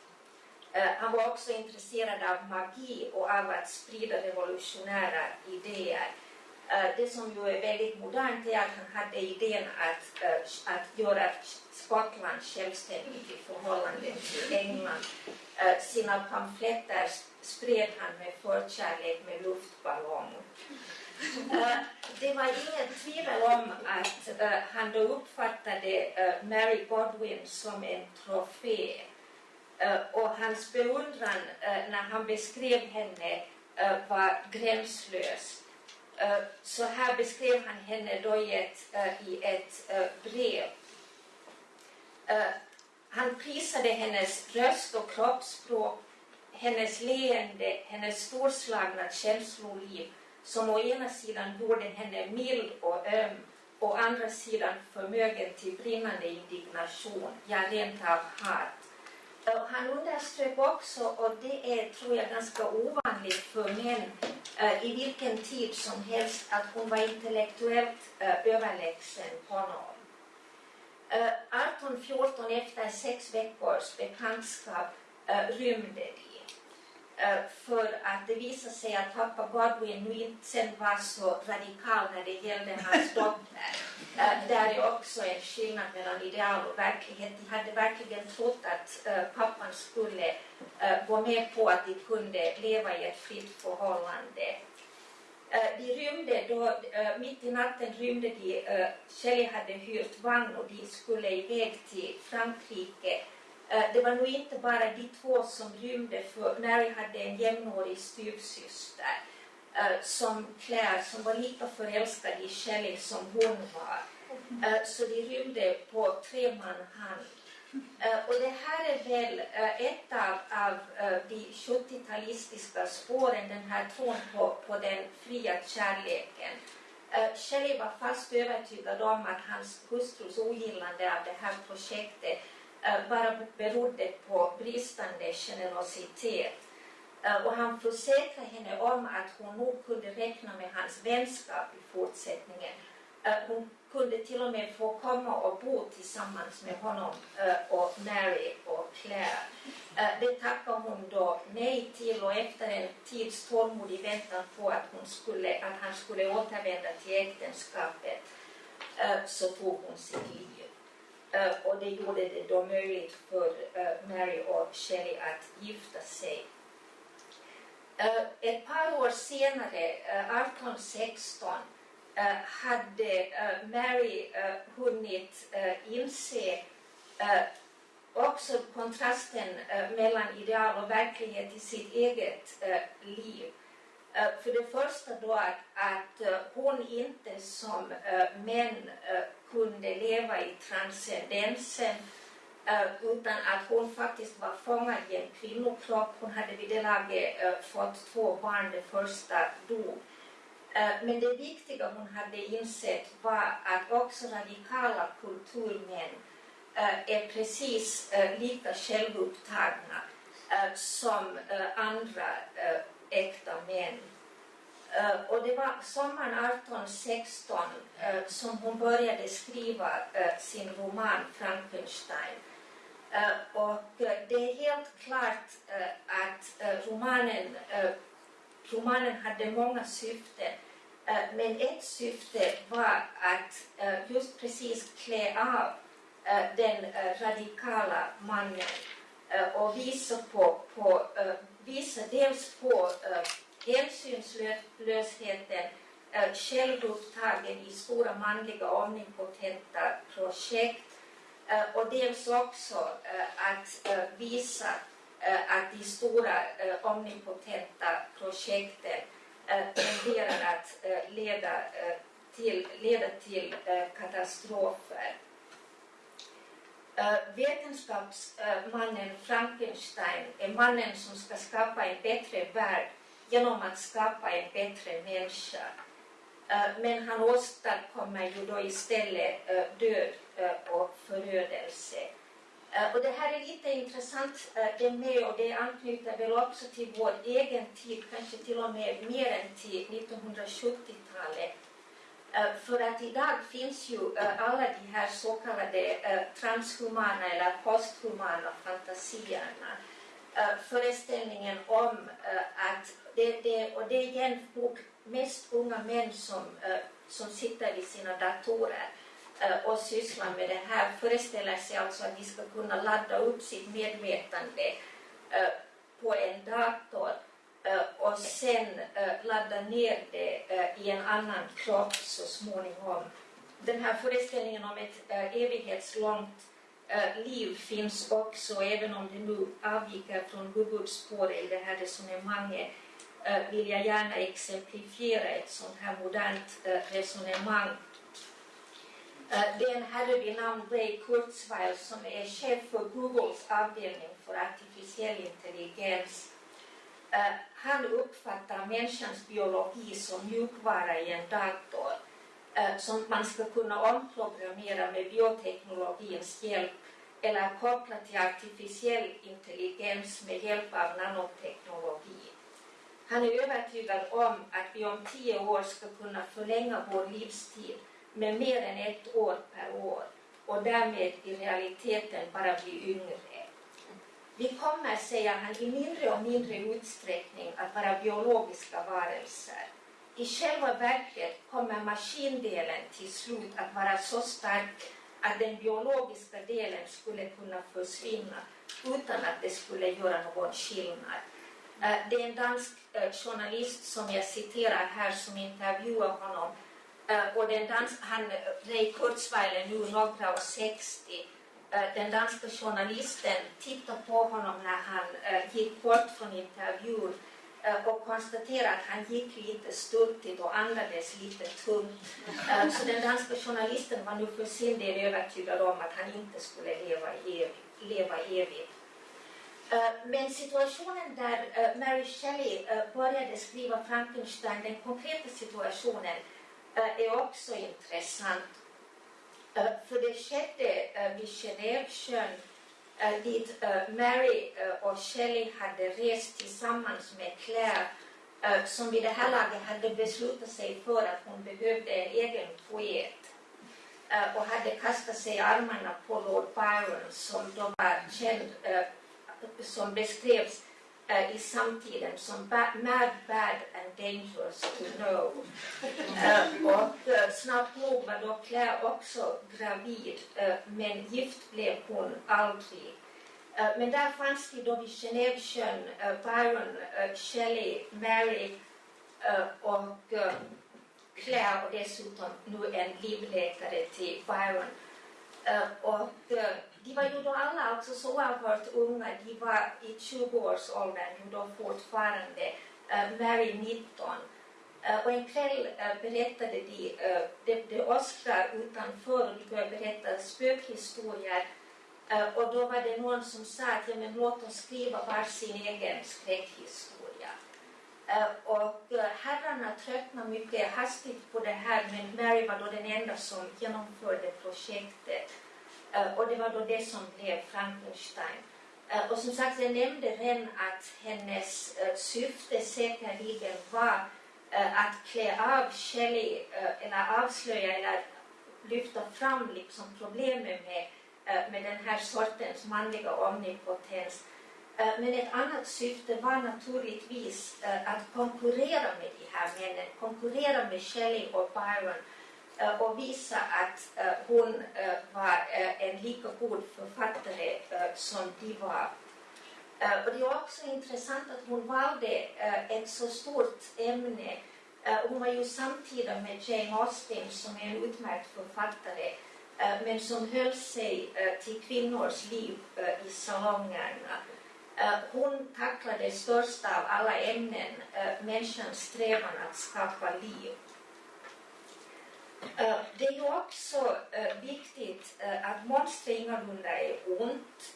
Han var också intresserad av magi och av att sprida revolutionära idéer. Eh, det som ju är väldigt modernt är att han hade idén att, eh, att göra Skottland självständigt i förhållande till England. Eh, sina pamfletter spred han med förkärlek med luftballong. Det var inget tvivel om att han då uppfattade Mary Godwin som en trofé och hans beundran när han beskrev henne var gränslös. Eh, så här beskrev han henne då i ett, eh, i ett eh, brev. Han prisade hennes röst och kroppsspråk, hennes leende, hennes storslagna känsloliv som å ena sidan gjorde henne mild och öm, å andra sidan förmögen till brinnande indignation, ja rent av hat. Han underströk också, och det är tror jag ganska ovanligt för män eh, i vilken tid som helst, att hon var intellektuellt eh, överlägsen honom. Eh, 1814 efter sex veckors bekantskap rymde de. För att det visade sig att pappa Godwin nu inte sen var så radikal när det gällde hans dotter. Där är också en skillnad mellan ideal och verklighet. De hade verkligen trott att pappan skulle gå med på att de kunde leva i ett fritt förhållande. De rymde då, mitt i natten rymde de, Shelley hade hyrt vagn och de skulle iväg till Frankrike Eh, det var nog inte bara de två som rymde, för Mary hade en jämnårig styvsyster eh, som Claire, som var lika förälskad i Shelley som hon var. Eh, så de rymde på tre man hand. Och det här är väl ett av, av de 70-talistiska spåren, den här tron på, på den fria kärleken. Shelley var fast övertygad om att hans hustrus ogillande av det här projektet Eh, bara berodde på bristande generositet. Eh, och han försäkrade henne om att hon nog kunde räkna med hans vänskap i fortsättningen. Eh, hon kunde till och med få komma och bo tillsammans med honom och Mary och Claire. Det tackade hon då nej till och efter en tids tålmodig väntan på att, hon skulle, att han skulle återvända till äktenskapet så tog hon sitt liv. Uh, och det gjorde det då möjligt för uh, Mary och Shelley att gifta sig. Uh, ett par år senare, 1816, hade Mary hunnit inse också kontrasten mellan ideal och verklighet i sitt eget liv. För det första då att, att hon inte som män kunde leva i transcendensen eh, utan att hon faktiskt var fångad i en kvinnokropp. Hon hade vid det laget eh, fått två barn, det första dog. Eh, men det viktiga hon hade insett var att också radikala kulturmän är precis lika självupptagna som andra äkta män. Uh, och det var sommaren 1816 uh, eh, som hon började skriva uh, sin roman Frankenstein. och det är helt klart att romanen, romanen hade många syften. men ett syfte var att just precis klä av den radikala mannen och visa, på, på, visa dels på hänsynslösheten självupptagen i stora manliga omnipotenta projekt eh, och dels också eh, att eh, visa att de stora omnipotenta projekten tenderar att leda till, leda till katastrofer. Vetenskapsmannen Frankenstein är mannen som ska skapa en bättre värld genom att skapa en bättre människa. Eh, men han åstadkommer ju då istället eh, död eh, och förödelse. Och det här är lite intressant det med och det anknyter väl också till vår egen tid, kanske till och med mer än till 1970-talet. För att idag finns ju alla de här så kallade transhumana eller posthumana fantasierna föreställningen om att det, det, och det är igen mest unga män som, eh, som sitter vid sina datorer eh, och sysslar med det här föreställer sig alltså att de ska kunna ladda upp sitt medvetande eh, på en dator och sen ladda ner det i en annan kropp så småningom. Den här föreställningen om ett evighetslångt liv finns också, även om det nu avviker från huvudspåret i det här resonemanget, Eh, vill jag gärna exemplifiera ett sånt här modernt eh, resonemang. Eh, Den herre vid namn Ray Kurzweil som är chef för Googles avdelning för artificiell intelligens. Han uppfattar människans biologi som mjukvara i en dator som man ska kunna omprogrammera med bioteknologins hjälp eller koppla till artificiell intelligens med hjälp av nanoteknologi. Han är övertygad om att vi om tio år ska kunna förlänga vår livstid med mer än ett år per år och därmed i realiteten bara bli yngre. Vi kommer, säger han, i mindre och mindre utsträckning att vara biologiska varelser. I själva verket kommer maskindelen till slut att vara så stark att den biologiska delen skulle kunna försvinna utan att det skulle göra någon skillnad. Eh, det är en dansk eh, journalist som jag citerar här som intervjuar honom eh, och den dansk, han, Ray Kurzweil är nu några och 60. Den danska journalisten tittade på honom när han gick bort från intervjun och konstaterade att han gick lite stultigt och andades lite tungt. Så den danska journalisten var nu för sin del övertygad om att han inte skulle leva evigt. Leva evigt. Eh, men situationen där eh, Mary Shelley eh, började skriva Frankenstein, den konkreta situationen, är också intressant. För det skedde vid Genèvesjön dit Mary och Shelley hade rest tillsammans med Claire som vid det här laget hade beslutat sig för att hon behövde en egen poet och hade kastat sig i armarna på Lord Byron som då var känd, som beskrevs i samtiden som mad, bad and dangerous to know. och snabbt nog var då Claire också gravid, men gift blev hon aldrig. Men där fanns det då vid Genèvesjön Byron, Shelley, Mary och Claire och dessutom nu en livläkare till Byron. Och de var ju då alla också så oerhört unga, de var i 20-årsåldern då fortfarande, eh, Mary 19. Eh, och en kväll eh, berättade de, det, det åskade utanför och de började berätta spökhistorier. Och då var det någon som sa att ja, men låt oss skriva var sin egen skräckhistoria. Och herrarna tröttnade mycket hastigt på det här men Mary var då den enda som genomförde projektet. Eh, och det var då det som blev Frankenstein. Eh, och som sagt, jag nämnde redan att hennes eh, syfte säkerligen var att klä av Shelley eller avslöja eller lyfta fram liksom problemet med, med den här sortens manliga omnipotens. Men ett annat syfte var naturligtvis att konkurrera med de här männen, konkurrera med Shelley och Byron Äh, och visa att äh, hon äh, var en lika god författare som de var. Och det är också intressant att hon valde ett så stort ämne. Hon var ju samtida med Jane Austen som är en utmärkt författare men som höll sig till kvinnors liv i salongerna. Hon tacklade största av alla ämnen, människans strävan att skapa liv. Eh, det är ju också eh, viktigt eh, att monster ingalunda är ont.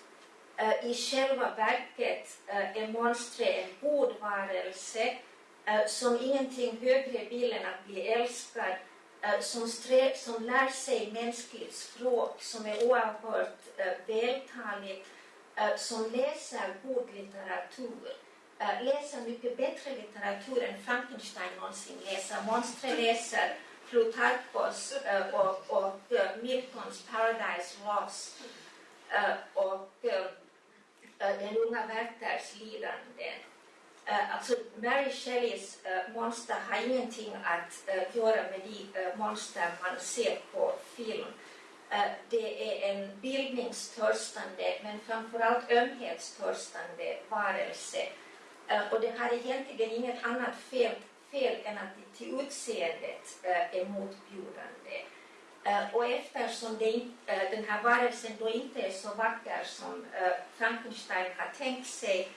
I själva verket är monster en god varelse som ingenting högre vill än att bli älskad, som, strä, som lär sig mänskligt språk, som är oerhört vältaligt, som läser god litteratur, läser mycket bättre litteratur än Frankenstein någonsin läser. Monster läser Plutarkos eh, och, och eh, Miltons Paradise Lost. Eh, och den unga Werthers lidanden. Alltså Mary Shelleys monster har ingenting att göra med de monster man ser på film. Det är en bildningstörstande men framförallt ömhetstörstande varelse. Och det har egentligen inget annat fel, fel än att det till utseendet eh, är motbjudande. Äh, eh, och eftersom det, äh, den här varelsen då inte är så vacker som Frankenstein har tänkt sig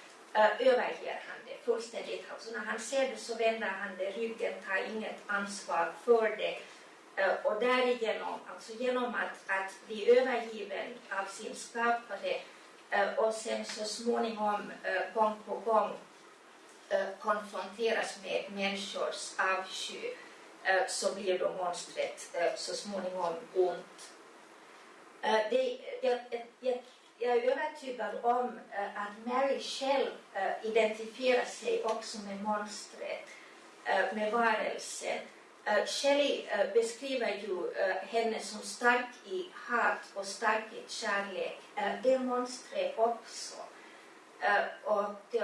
överger han det fullständigt. Alltså när han ser det så vänder han det ryggen, tar inget ansvar för det. och därigenom, alltså genom att, att bli övergiven av sin skapare och sen så småningom gång på gång Eh, konfronteras med människors avsky eh, så blir då monstret eh, så småningom ont. Det, jag, jag, jag är övertygad om att Mary själv identifierar sig också med monstret, med varelsen. Shelley beskriver ju henne som stark i hat och stark i kärlek. Det är monstret också. Och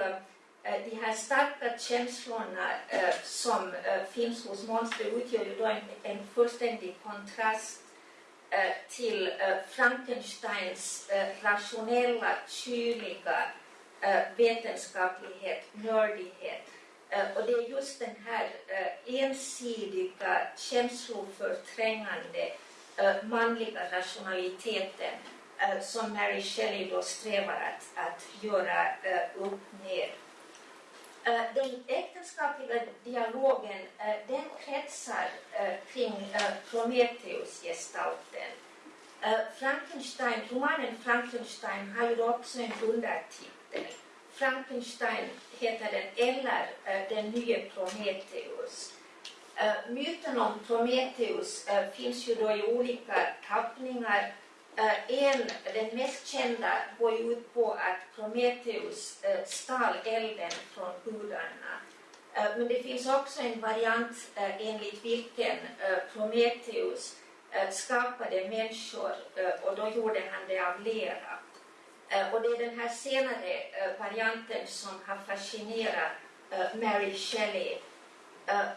Eh, de här starka känslorna eh, som eh, finns hos monster utgör ju då en, en fullständig kontrast till Frankensteins rationella, kyliga vetenskaplighet, nördighet. Och det är just den här ensidiga, känsloförträngande, manliga rationaliteten som Mary Shelley då strävar att, att göra upp med. Eh, den äktenskapliga dialogen eh, den kretsar eh, kring Prometheus-gestalten. Frankenstein, romanen Frankenstein har ju också en undertitel. Frankenstein heter den eller den nya Prometheus. Myten om Prometheus finns ju då i olika tappningar Eh, en, den mest kända går ut på att Prometheus eh, stal elden från gudarna. Eh, men det finns också en variant enligt vilken Prometheus skapade människor och då gjorde han det av lera. Och det är den här senare varianten som har fascinerat Mary Shelley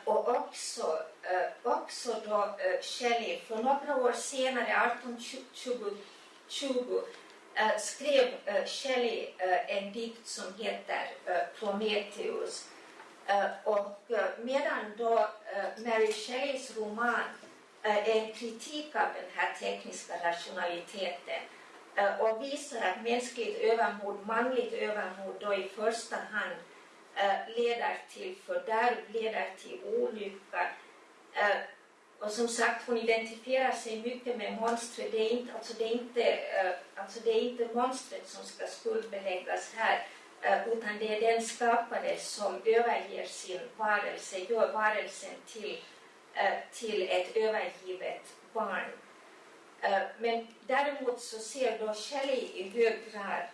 och också, Eh, också då eh, Shelley, för några år senare, 1820, eh, skrev Shelley en dikt som heter Prometheus. och medan då Mary Shelleys roman är en kritik av den här tekniska rationaliteten och visar att mänskligt övermod, manligt övermod då i första hand leder till fördärv, leder till olycka. Eh, och som sagt, hon identifierar sig mycket med monstret. Det är inte, alltså det är inte, eh, alltså det är inte monstret som ska skuldbeläggas här, eh, utan det är den skapare som överger sin varelse, gör varelsen till, eh, till ett övergivet barn. Eh, men däremot så ser då Shelley i hög grad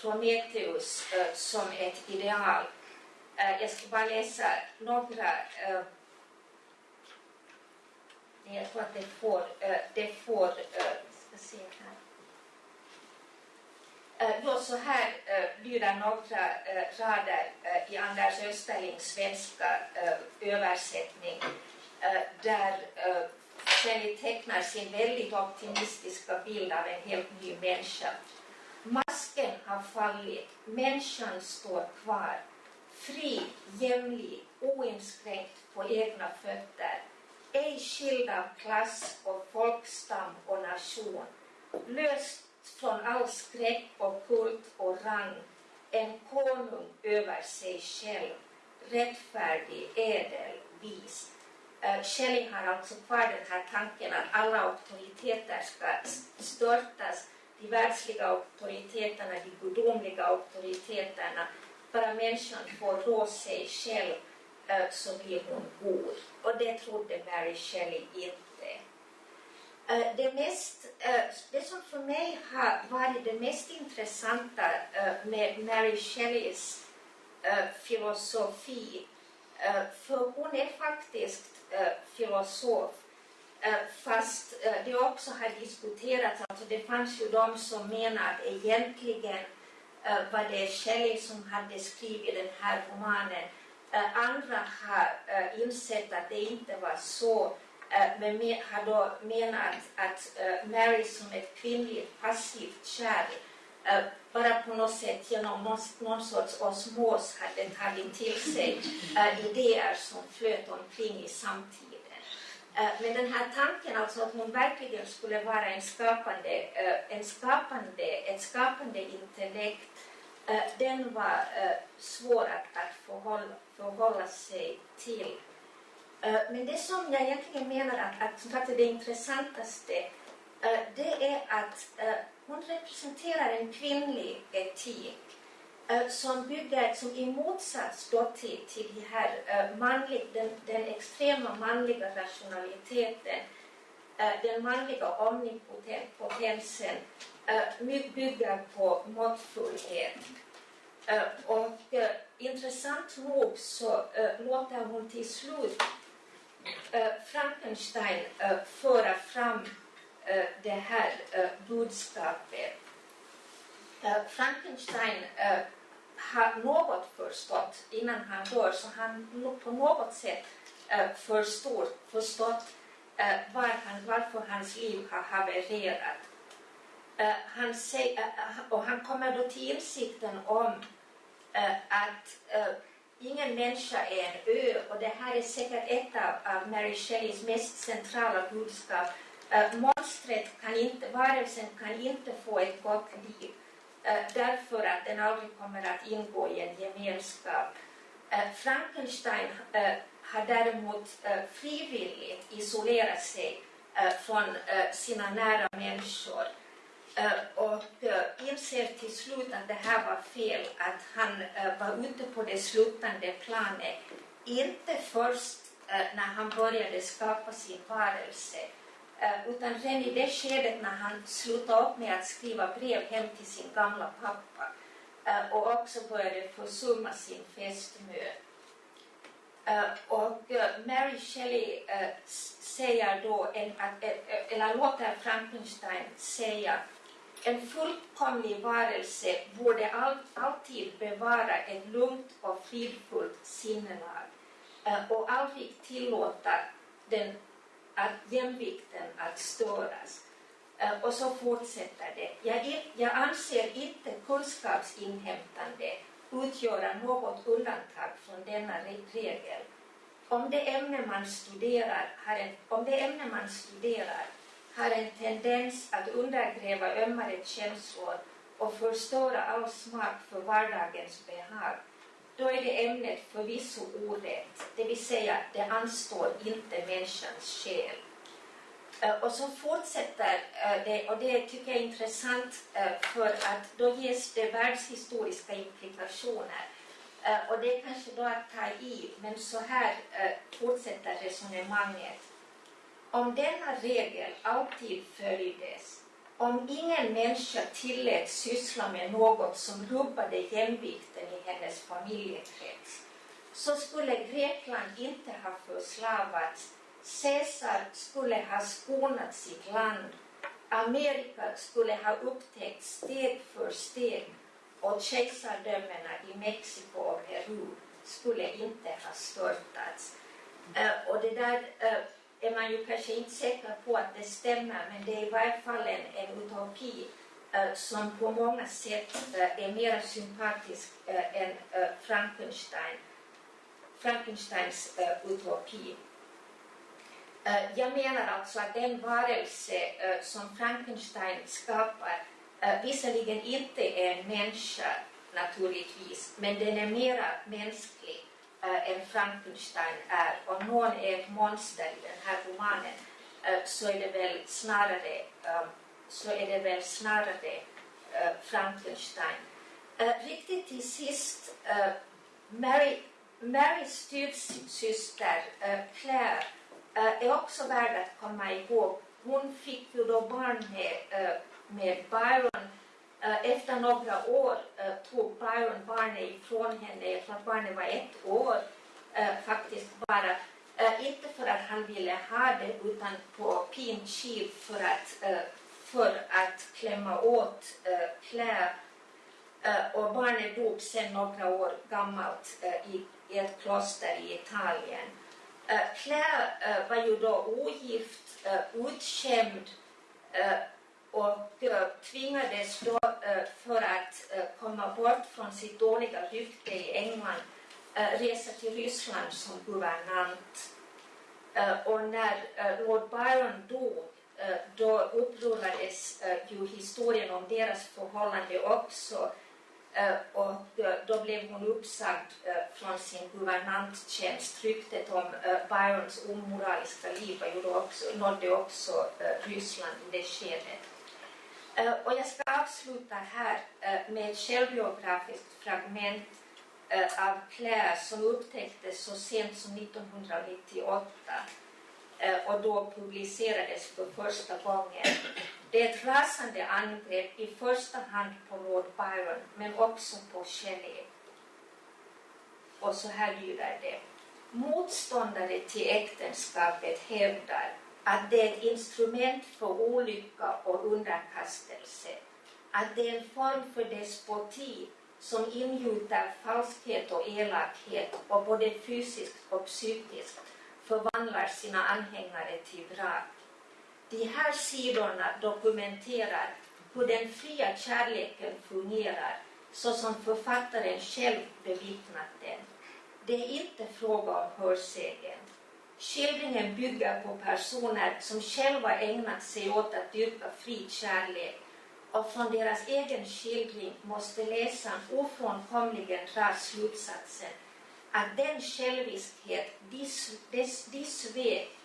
Prometheus som ett ideal jag ska bara läsa några jag tror att det får, eh, det får eh, ska se här. Eh, då så här lyder några rader i Anders Österlings svenska översättning där Shelley tecknar sin väldigt optimistiska bild av en helt ny människa. Masken har fallit, människan står kvar fri, jämlik, oinskränkt på egna fötter, ej skild av klass och folkstam och nation, löst från all skräck och kult och rang, en konung över sig själv, rättfärdig, ädel, vis. Eh, Schelling har alltså kvar den här tanken att alla auktoriteter ska störtas, de världsliga auktoriteterna, de gudomliga auktoriteterna, bara människan får rå sig själv så blir hon god. Och det trodde Mary Shelley inte. Det, mest, det som för mig har varit det mest intressanta med Mary Shelleys filosofi, för hon är faktiskt filosof, fast det också har diskuterats, alltså det fanns ju de som menar att egentligen var det Shelley som hade skrivit den här romanen. Andra har insett att det inte var så, men har då menat att Mary som ett kvinnligt passivt kärl bara på något sätt genom någon, någon sorts osmos hade tagit till sig idéer som flöt omkring i samtiden. Men den här tanken alltså att hon verkligen skulle vara en skapande, en skapande, ett skapande intellekt, Eh, den var eh, svår att, att förhålla, förhålla sig till. Eh, men det som jag egentligen menar att, att, att det intressantaste, det är att hon representerar en kvinnlig etik som bygger, som i motsats då till, till det här, uh, manlig, den, den extrema manliga rationaliteten, uh, Äh, den manliga omnipotensen, äh, bygger på måttfullhet. Äh, och intressant nog så låter hon till slut Frankenstein föra fram det här budskapet. Frankenstein har något förstått innan han dör, så han på något sätt förstår, förstått Eh, var han, varför hans liv har havererat. Eh, han säger, eh, och han kommer då till insikten om att ingen människa är en ö och det här är säkert ett av, av Mary Shelleys mest centrala budskap. monstret kan inte, varelsen kan inte få ett gott liv därför att den aldrig kommer att ingå i en gemenskap. Frankenstein har däremot eh, frivilligt isolerat sig eh, från eh, sina nära människor och inser till slut att det här var fel, att han var ute på det slutande planet. Inte först när han började skapa sin varelse, utan redan i det skedet när han slutade upp med att skriva brev hem till sin gamla pappa och också började försumma sin fästmö. Eh, och eh, Mary Shelley eh, säger då, eller låter Frankenstein säga en fullkomlig varelse borde alltid bevara ett lugnt och fridfullt sinnelag och aldrig tillåta den att jämvikten att störas. Och så fortsätter det. Jag, jag anser inte kunskapsinhämtande utgöra något undantag från denna regel. Om det ämne man studerar har en, om det ämne man studerar har en tendens att undergräva ömmare känslor och förstöra all smak för vardagens behag, då är det ämnet förvisso orätt, det vill säga det anstår inte människans själ. Eh, och så fortsätter eh, det, och det tycker jag är intressant eh, för att då ges det världshistoriska implikationer. och det är kanske då att ta i, men så här fortsätter resonemanget. Om denna regel alltid följdes om ingen människa tilläts syssla med något som rubbade jämvikten i hennes familjekrets så skulle Grekland inte ha förslavats, Caesar skulle ha skonat sitt land, Amerika skulle ha upptäckt steg för steg och kejsardömena i Mexiko och Peru skulle inte ha störtats. Uh, och det där uh, är man ju kanske inte säker på att det stämmer, men det är i varje fall en, en utopi uh, som på många sätt uh, är mer sympatisk uh, än Frankenstein, Frankensteins utopi. Eh, jag menar alltså att den varelse eh, som Frankenstein skapar eh, visserligen inte är en människa naturligtvis, men den är mera mänsklig än Frankenstein är. Om någon är ett monster i den här romanen så är det väl snarare, så är det väl snarare Frankenstein. Riktigt till sist, Mary, Marys styvsyster äh, Claire Eh, är också värd att komma ihåg. Hon fick ju då barn med, eh, med Byron eh, efter några år tog Byron barnet ifrån henne, jag tror att barnet var ett år faktiskt bara. Inte för att han ville ha det utan på pin kiv för att, för att klämma åt Claire. Och barnet dog sen några år gammalt i ett kloster i Italien. Eh, Claire eh, var ju då ogift, eh, utskämd och tvingades då för att komma bort från sitt dåliga rykte i England resa till Ryssland som guvernant. Och när Lord Byron dog då upprullades ju historien om deras förhållande också Eh, och då blev hon uppsagd eh, från sin guvernanttjänst. Ryktet om eh, Byrons omoraliska liv också, nådde också Ryssland i det skedet. Och jag ska avsluta här med ett självbiografiskt fragment av Claire som upptäcktes så sent som 1998 och då publicerades för första gången. Det är ett rasande angrepp i första hand på Lord Byron men också på Shelley. Och så här lyder det. Motståndare till äktenskapet hävdar att det är ett instrument för olycka och underkastelse, att det är en form för despoti som ingjuter falskhet och elakhet och både fysiskt och psykiskt förvandlar sina anhängare till vrak. De här sidorna dokumenterar hur den fria kärleken fungerar så som författaren själv bevittnat den. Det är inte fråga om hörsägen. Skildringen bygger på personer som själva ägnat sig åt att dyrka fri kärlek och från deras egen skildring måste läsaren ofrånkomligen dra slutsatsen att den själviskhet, de svek,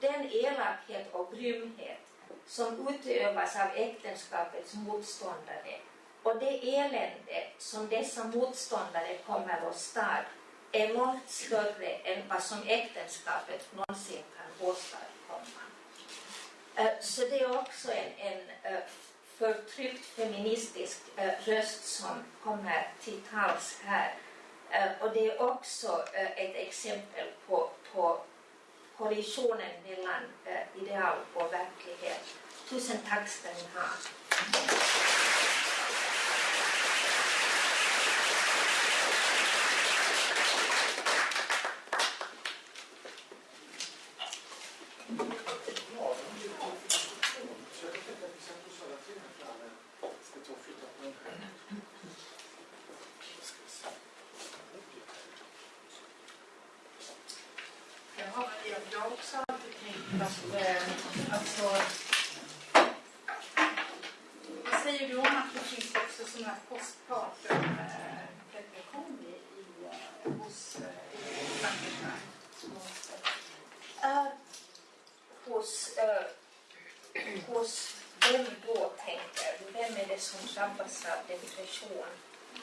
den elakhet och grymhet som utövas av äktenskapets motståndare och det elände som dessa motståndare kommer att stad är långt större än vad som äktenskapet någonsin kan åstadkomma. Eh, så det är också en, en eh, förtryckt feministisk eh, röst som kommer till tals här. Och det är också ett exempel på, på kollisionen mellan eh, ideal och verklighet. Tusen tack ska ni ha. Ja, så jag tänkte att vi ska pussa alla tre här framme. Ska ta och flytta på den här. Ska vi se. Ja, jag, jag har också alltid tänkt att, eh, alltså, vad säger du om att det finns också sådana här postkartor med reflektion i, i, eh, hos eh, i Frankrike? Uh, hos, uh, hos vem då tänker du? Vem är det som drabbas av depression?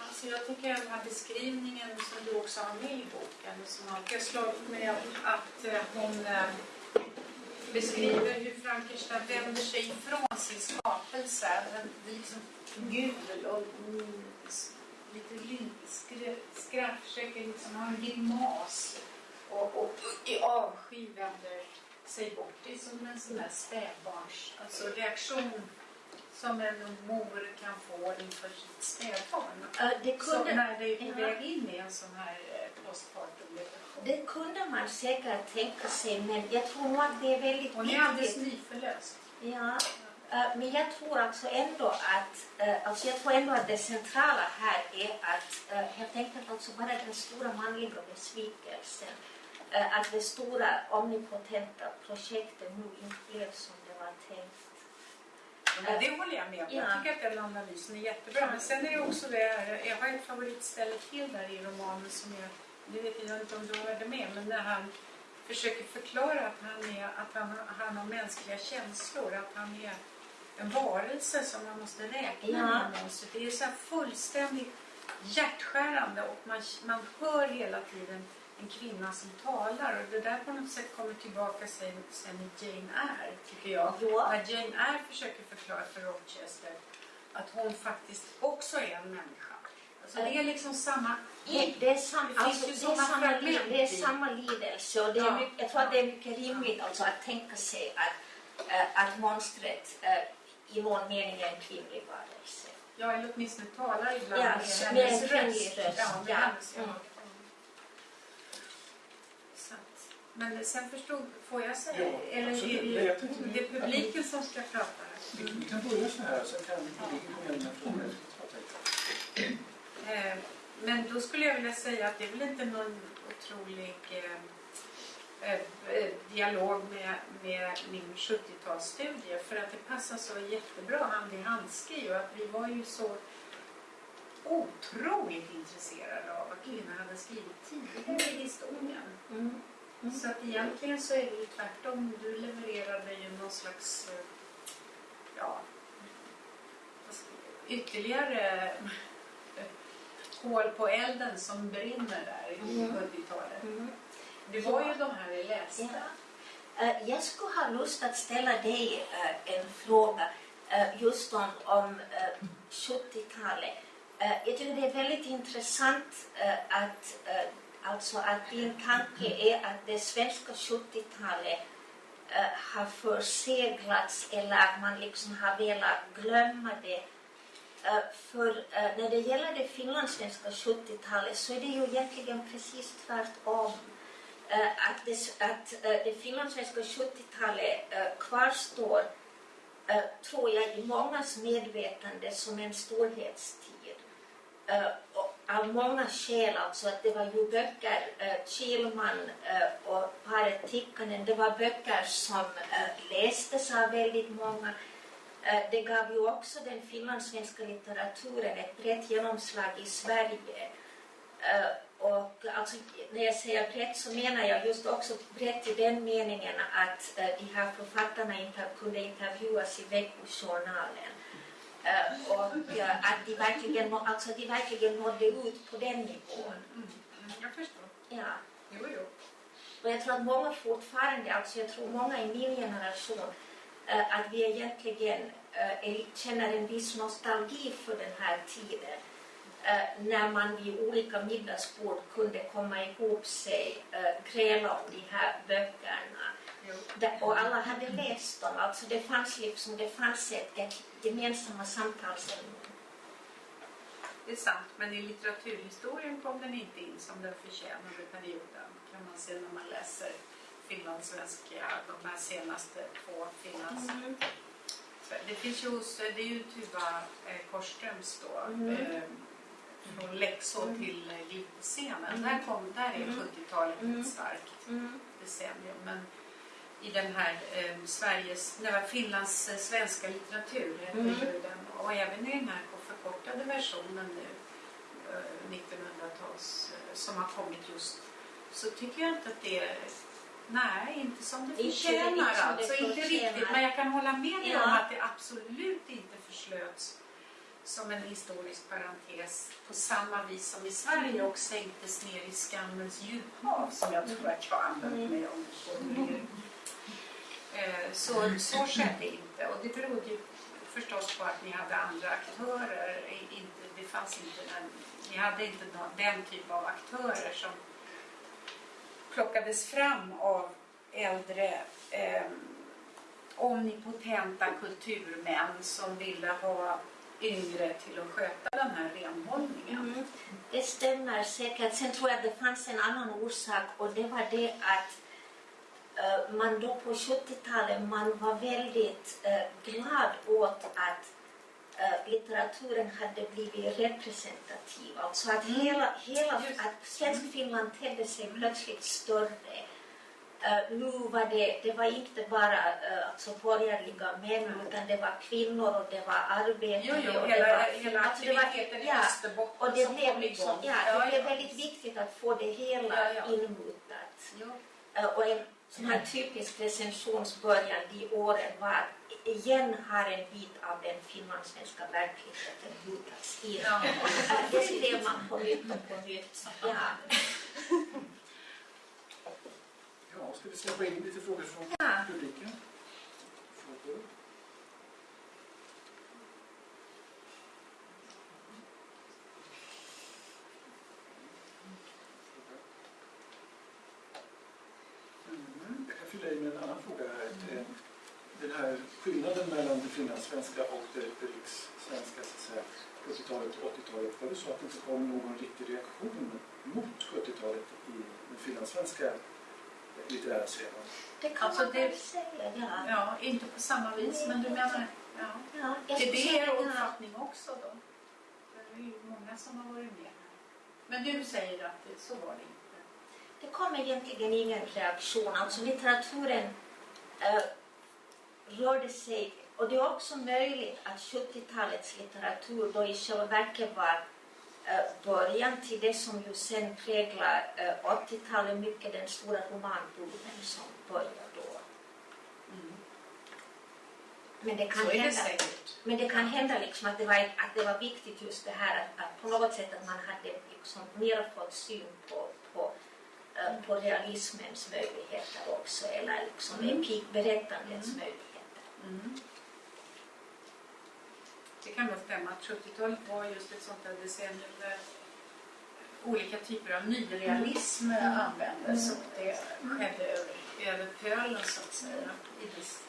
Alltså jag tycker den här beskrivningen som du också har med i boken som har slagit mig att, eh, hon eh, beskriver hur Frankenstein vänder sig ifrån sin skapelse. Den blir liksom gul och lite skratt, försöker liksom ha en grimas och, och i avsky vänder sig bort. Det är som en sån där spädbarns alltså reaktion som en mor kan få inför sitt spädbarn. Uh, det, kunde, när det är på väg in i en sån här eh, postpartum-depression. det kunde man säkert tänka sig, men jag tror nog att det är väldigt Hon är alldeles viktigt. nyförlöst. Ja, eh, men jag tror alltså ändå att, eh, alltså jag tror ändå att det centrala här är att eh, helt enkelt alltså bara den stora manliga besvikelsen, eh, att det stora omnipotenta projektet nu inte blev som det var tänkt. Men det håller jag med om. Jag Ja. tycker att den analysen är jättebra. Men sen är det också det här, jag har ett favoritställe till där i romanen som jag, det vet jag inte om du hörde med, men när han försöker förklara att han, är, att han, han har mänskliga känslor, att han är en varelse som man måste räkna Ja. med. monstret. Det är så här fullständigt hjärtskärande och man, man hör hela tiden en kvinna som talar och det där på något sätt kommer tillbaka sen, sen i Jane Eyre tycker jag. Ja. När Jane Eyre försöker förklara för Rochester att hon faktiskt också är en människa. Alltså det är liksom samma... Det är, sam, Det finns alltså, det är, samma, det är samma lidelse och det är Ja. mycket, jag tror att det är mycket rimligt alltså att tänka sig att, eh, att monstret eh, i någon mening är en kvinnlig varelse. Ja, eller åtminstone talar ibland Ja, med med hennes en röst. röst, Ja, med ja. hennes, ja. Mm. Men sen förstod, får jag säga, Ja, eller absolut. är det, det är publiken som ska prata? Vi, vi kan börja så här, sen kan publiken komma in med. Jag tänkte. Eh, Men då skulle jag vilja säga att det är väl inte någon otrolig eh, eh, eh, dialog med, med min 70-talsstudie för att det passar så jättebra hand i handske ju att vi var ju så otroligt intresserade av vad kvinnor hade skrivit tidigare i historien. Mm. Mm. Så att egentligen så är det ju tvärtom. Du levererade ju någon slags eh, ja, ytterligare kol på elden som brinner där i Mm. 70-talet. Mm. Det var ju de här vi läste. Ja. Eh, Jag skulle ha lust att ställa dig eh, en fråga eh, just om, om eh, 70-talet. Eh, Jag tycker det är väldigt intressant att, alltså att din tanke är att det svenska 70-talet eh, har förseglats eller att man liksom har velat glömma det. Eh, för eh, när det gäller det finlandssvenska 70-talet så är det ju egentligen precis tvärtom. Eh, att det, att det finlandssvenska 70-talet kvarstår, tror jag, i mångas medvetande som en storhetstid. Av många skäl, alltså att det var ju böcker, Kielman och paret Tikkanen, det var böcker som lästes av väldigt många. Eh, Det gav ju också den finlandssvenska litteraturen ett brett genomslag i Sverige. Eh, Och alltså, när jag säger brett så menar jag just också brett i den meningen att eh, de här författarna inter kunde intervjuas i veckojournalen. Och att de verkligen, alltså, de verkligen nådde ut på den nivån. Mm. Jag förstår. Ja. Jo, jo. Och jag tror att många fortfarande, alltså jag tror många i min generation, att vi egentligen eh, känner en viss nostalgi för den här tiden. Eh, när man vid olika middagsbord kunde komma ihop sig, eh, gräla om de här böckerna. Och alla hade läst dem, alltså det fanns liksom, det fanns ett, gemensamma samtalsämnen. Det är sant, men i litteraturhistorien kom den inte in som den förtjänade perioden kan man se när man läser finlandssvenska, de här senaste två finlands... Det finns ju hos, det är ju Tuva eh, Korsströms då, Mm. eh, från läxor till eh, glitterscenen. Mm. Där, kom, där är Mm. 70-talet Mm. ett starkt Mm. decennium. Men i den här eh, Sveriges, nej, Finlands eh, svenska litteratur heter Mm. ju den. Och även i den här förkortade versionen nu, eh, 1900-tals, eh, som har kommit just, så tycker jag inte att det Nej, inte som det Inte förtjänar som det alltså. Inte riktigt. Men jag kan hålla med dig Ja. om att det absolut inte förslöts som en historisk parentes på samma vis som i Sverige och sänktes ner i skammens djuphav som jag tror att jag använt Mm. mig om formulering. Eh, Så, så skedde inte och det berodde ju förstås på att ni hade andra aktörer. Inte, det fanns inte den, ni hade inte den typ av aktörer som plockades fram av äldre eh, omnipotenta kulturmän som ville ha yngre till att sköta den här renhållningen. Mm, det stämmer säkert. Sen tror jag att det fanns en annan orsak och det var det att eh, man då på 70-talet man var väldigt eh, glad åt att eh, litteraturen hade blivit representativ. Alltså att Mm. hela, hela att Svenskfinland tedde sig plötsligt större. Eh, nu var det, det var inte bara uh, alltså borgerliga män utan det var kvinnor och det var arbetare. Jo, jo, och hela, det var, hela alltså det var- ja, och det som blev, liksom, ja, det blev väldigt viktigt att få det hela Ja, ja. inmutat. Jo. Eh, och en sån här typisk recensionsbörjan de åren var igen har en bit av den finlandssvenska verkligheten mutats in. Ja. Det skrev man på nytt och på nytt. Ja. Ja, ska vi släppa in lite frågor från Ja. publiken? Frågor? Mm, jag kan fylla i med en annan fråga här. Eh, den här skillnaden mellan det finlandssvenska och det, det rikssvenska så att säga, 70-talet och 80-talet, var det så att det inte kom någon riktig reaktion mot 70-talet i den finlandssvenska litterära scenen? Det kan Alltså, man det- säga, ja. Ja, inte på samma vis, men du menar... Ja. ja Är det säga, er uppfattning också då? Det är ju många som har varit med här. Men du säger att det, så var det inte. Det kom egentligen ingen reaktion. Alltså litteraturen eh, rörde sig, och det är också möjligt att 70-talets litteratur då i själva verket var eh, början till det som ju sen präglar eh, 80-talet, mycket den stora romanboomen som började då. Men det kan det hända säkert. men det kan hända liksom att, det var, att det var viktigt just det här att, att på något sätt att man hade liksom mer fått syn på, på, eh, på realismens möjligheter också eller liksom Mm. epikberättandets Mm. möjligheter. Mm. Det kan nog stämma att 70-talet var just ett sånt där decennium där olika typer av nyrealism Mm. användes och det skedde över, över pölen så att säga. Viss,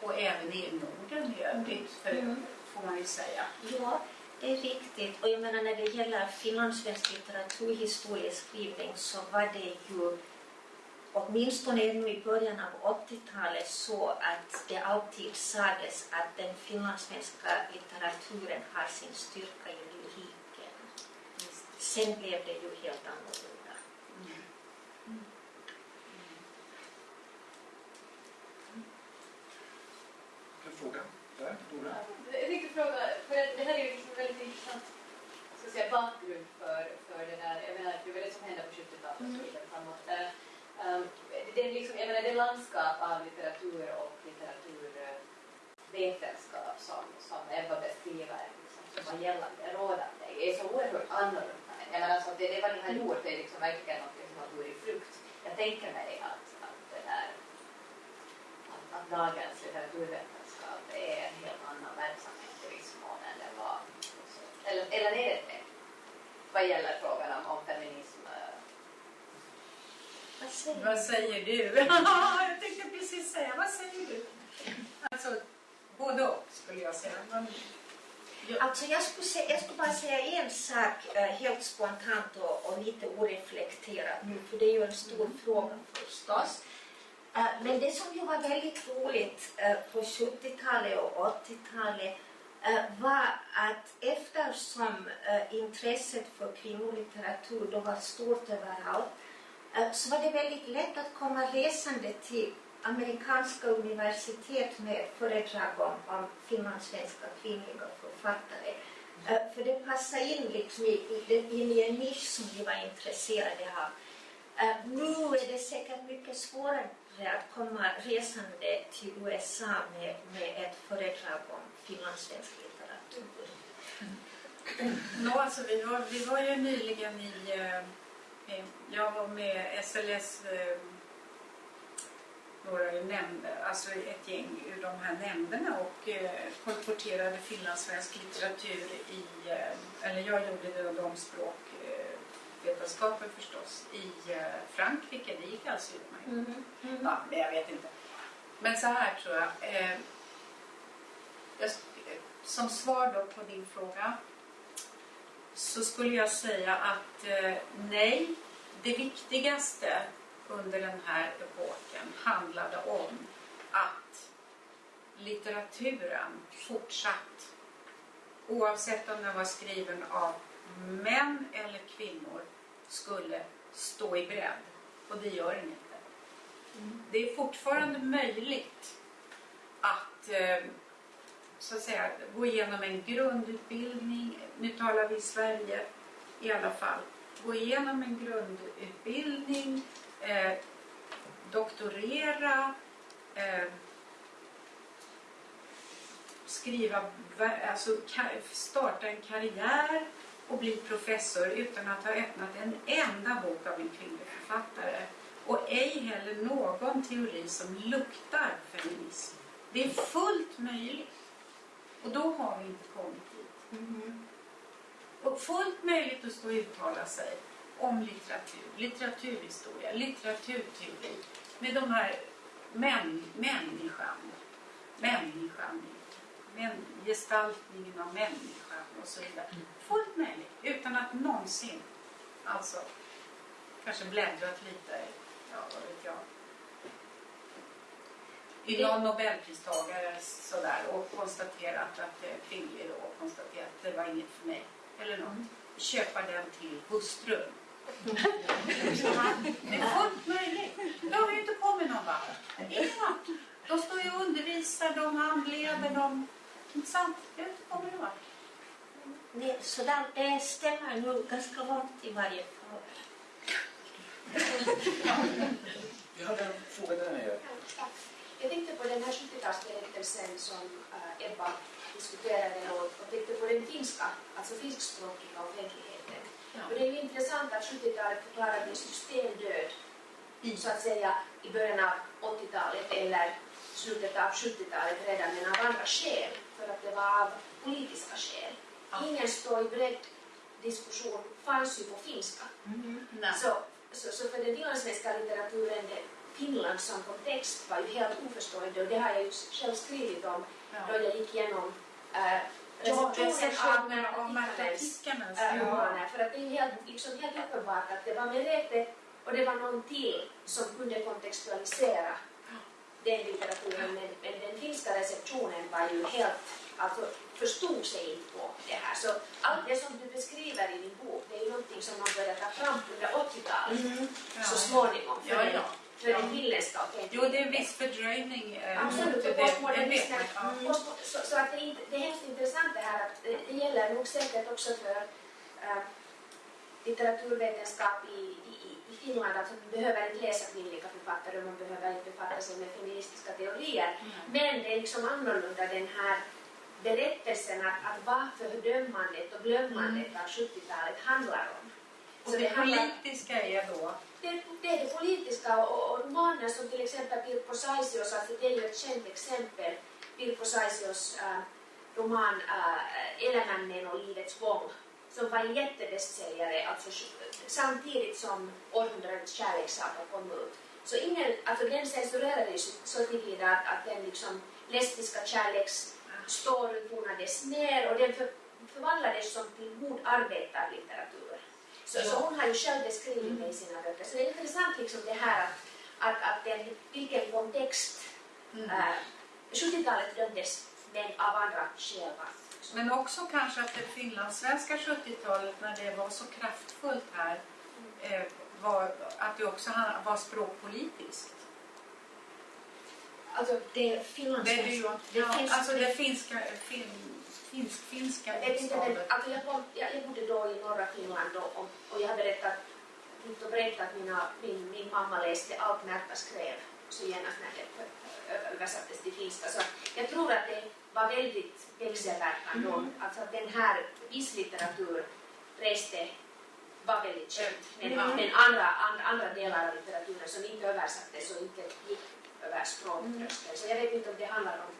och även i Norden i övrigt för, Mm. får man ju säga. Ja, det är riktigt. Och jag menar när det gäller finlandssvensk litteraturhistorieskrivning så var det ju åtminstone ännu i början av 80-talet så att det alltid sades att den finlandssvenska litteraturen har sin styrka i lyriken. Sen blev det ju helt annorlunda. Mm. En fråga? Där, fråga, för att det här är ju liksom väldigt intressant ska säga, bakgrund för, för det där. Jag menar, det var det som hände på 70-talet och så vidare framåt. Eh, Um, det, är liksom, jag menar, det landskap av litteratur och litteraturvetenskap som, som Ebba beskriver liksom, som var gällande, rådande, är så oerhört annorlunda. Jag menar, alltså, det, det vad ni har gjort det är liksom verkligen något som har burit frukt. Jag tänker mig att, att det där att, att dagens litteraturvetenskap är en helt annan verksamhet i viss mån än den var. Eller, eller är det det? Vad gäller frågan om, om feminism. Vad säger Vad du? säger du? jag tänkte precis säga, vad säger du? Alltså, både och skulle jag säga. Men, ja, Alltså jag skulle, säga, jag skulle bara säga en sak eh, helt spontant och, och lite oreflekterat nu, för det är ju en stor fråga förstås. Eh, men det som ju var väldigt roligt eh, på 70-talet och 80-talet eh, var att eftersom intresset för kvinnolitteratur då var stort överallt Eh, så var det väldigt lätt att komma resande till amerikanska universitet med föredrag om, om finlandssvenska kvinnliga författare. Eh, för det passade in liksom i, i, in i en nisch som vi var intresserade av. Eh, nu är det säkert mycket svårare att komma resande till USA med, med ett föredrag om finlandssvensk litteratur. Mm. Mm. Nå, alltså, vi, var, vi var ju nyligen i... Eh, jag var med SLS, eh, några nämnder, alltså ett gäng ur de här nämnderna och eh, kolporterade finlandssvensk litteratur i, eller jag gjorde det och de språk, eh, vetenskapen förstås, i Frankrike. Det gick alltså utmärkt. Ja, men jag vet inte. Men så här tror jag. Eh, jag som svar då på din fråga så skulle jag säga att eh, nej, det viktigaste under den här epoken handlade om att litteraturen fortsatt, oavsett om den var skriven av män eller kvinnor, skulle stå i bredd. Och det gör den inte. Det är fortfarande möjligt att eh, så att säga, gå igenom en grundutbildning, nu talar vi Sverige i alla fall, gå igenom en grundutbildning, eh, doktorera, eh, skriva, alltså starta en karriär och bli professor utan att ha öppnat en enda bok av en kvinnlig författare. Och ej heller någon teori som luktar feminism. Det är fullt möjligt. Och då har vi inte kommit dit. Och fullt möjligt att stå och uttala sig om litteratur, litteraturhistoria, litteraturteori. Med de här män, människan. människan, men, gestaltningen av människan och så vidare. Fullt möjligt, utan att någonsin alltså kanske bläddrat lite, ja vad vet jag, i någon nobelpristagare sådär och konstaterat att det är kvinnlig då och konstaterat att det var inget för mig. Eller något. Köpa den till hustrun. det är fullt möjligt. Då har vi inte kommit någon vart. Ingen vart. De står ju och undervisar, de handleder, de... Inte sant? Vi har inte kommit någon vart. Det, så där, det stämmer nog ganska långt i varje fall. Vi hade en fråga där nere. Jag tänkte på den här 70-talsberättelsen som äh, Ebba diskuterade och, och tänkte på den finska, alltså finskspråkiga offentligheten. Och det är ju intressant att 70-talet förklarades systemdöd så att säga i början av 80-talet eller slutet av 70-talet redan, men av andra skäl, för att det var av politiska skäl. Ingen stå i bredd diskussion fanns ju på finska. Nej. Så, så, så för den finlandssvenska litteraturen, det, Finland som kontext var ju helt oförstående och det har jag ju själv skrivit om då Ja. jag gick igenom äh, Ja, av recensioner Tikkanens. äh, Ja. romaner. För att det är helt, liksom helt uppenbart att det var Merete och det var någon till som kunde kontextualisera den litteraturen men, men den finska receptionen var ju helt, alltså förstod sig inte på det här. Så allt det som du beskriver i din bok det är ju någonting som man började ta fram under 80-talet Ja. så småningom för, Ja, ja. för Ja. den finländska Jo, det är en viss fördröjning. eh, Absolut, och det. Det postmodernismen. vet man, ja. Postmo- Så, så att det, är inte, det är hemskt intressant det här att det, det gäller nog säkert också för äh, litteraturvetenskap i, i, i Finland. Alltså man behöver inte läsa kvinnliga författare och man behöver inte befatta sig med feministiska teorier. Men det är liksom annorlunda den här berättelsen att, att vad fördömandet och glömmandet av 70-talet handlar om. Och Så det handlar- politiska är då? Det, det är det politiska och, romaner som till exempel Pirko Saisios, alltså det är ju ett känt exempel, Pirko Saisios äh, roman äh, Elämännen och livets gång som var en jättebästsäljare alltså, samtidigt som Århundradets kärlekssaga kom ut. Så ingen, alltså den censurerades så tillvida att, att den liksom lesbiska kärleksstoryn tonades ner och den för, förvandlades som till god arbetarlitteratur. Så, så hon har ju själv beskrivit det i sina böcker. Så det är intressant liksom det här att, att, att den, vilken kontext Mm. äh, 70-talet dömdes men av andra skäl. va. Så- Men också kanske att det finlandssvenska 70-talet när det var så kraftfullt här eh, var att det också var språkpolitiskt. Alltså, Det finlandssvenska. det, Det ja, alltså det finska, fin, finsk-finska jag, vet inte, men, bokstavet. alltså jag, kom, jag, jag bodde då i norra Finland och, och, och jag har berättat, och brett att mina, min, min mamma läste allt Märta skrev så genast när det översattes till finska. Så jag tror att det var väldigt växelverkande och alltså att den här viss litteratur reste var väldigt känt. Men, Mm. men andra, andra, andra delar av litteraturen som inte översattes och inte gick över språktröskeln. Så jag vet inte om det handlar om.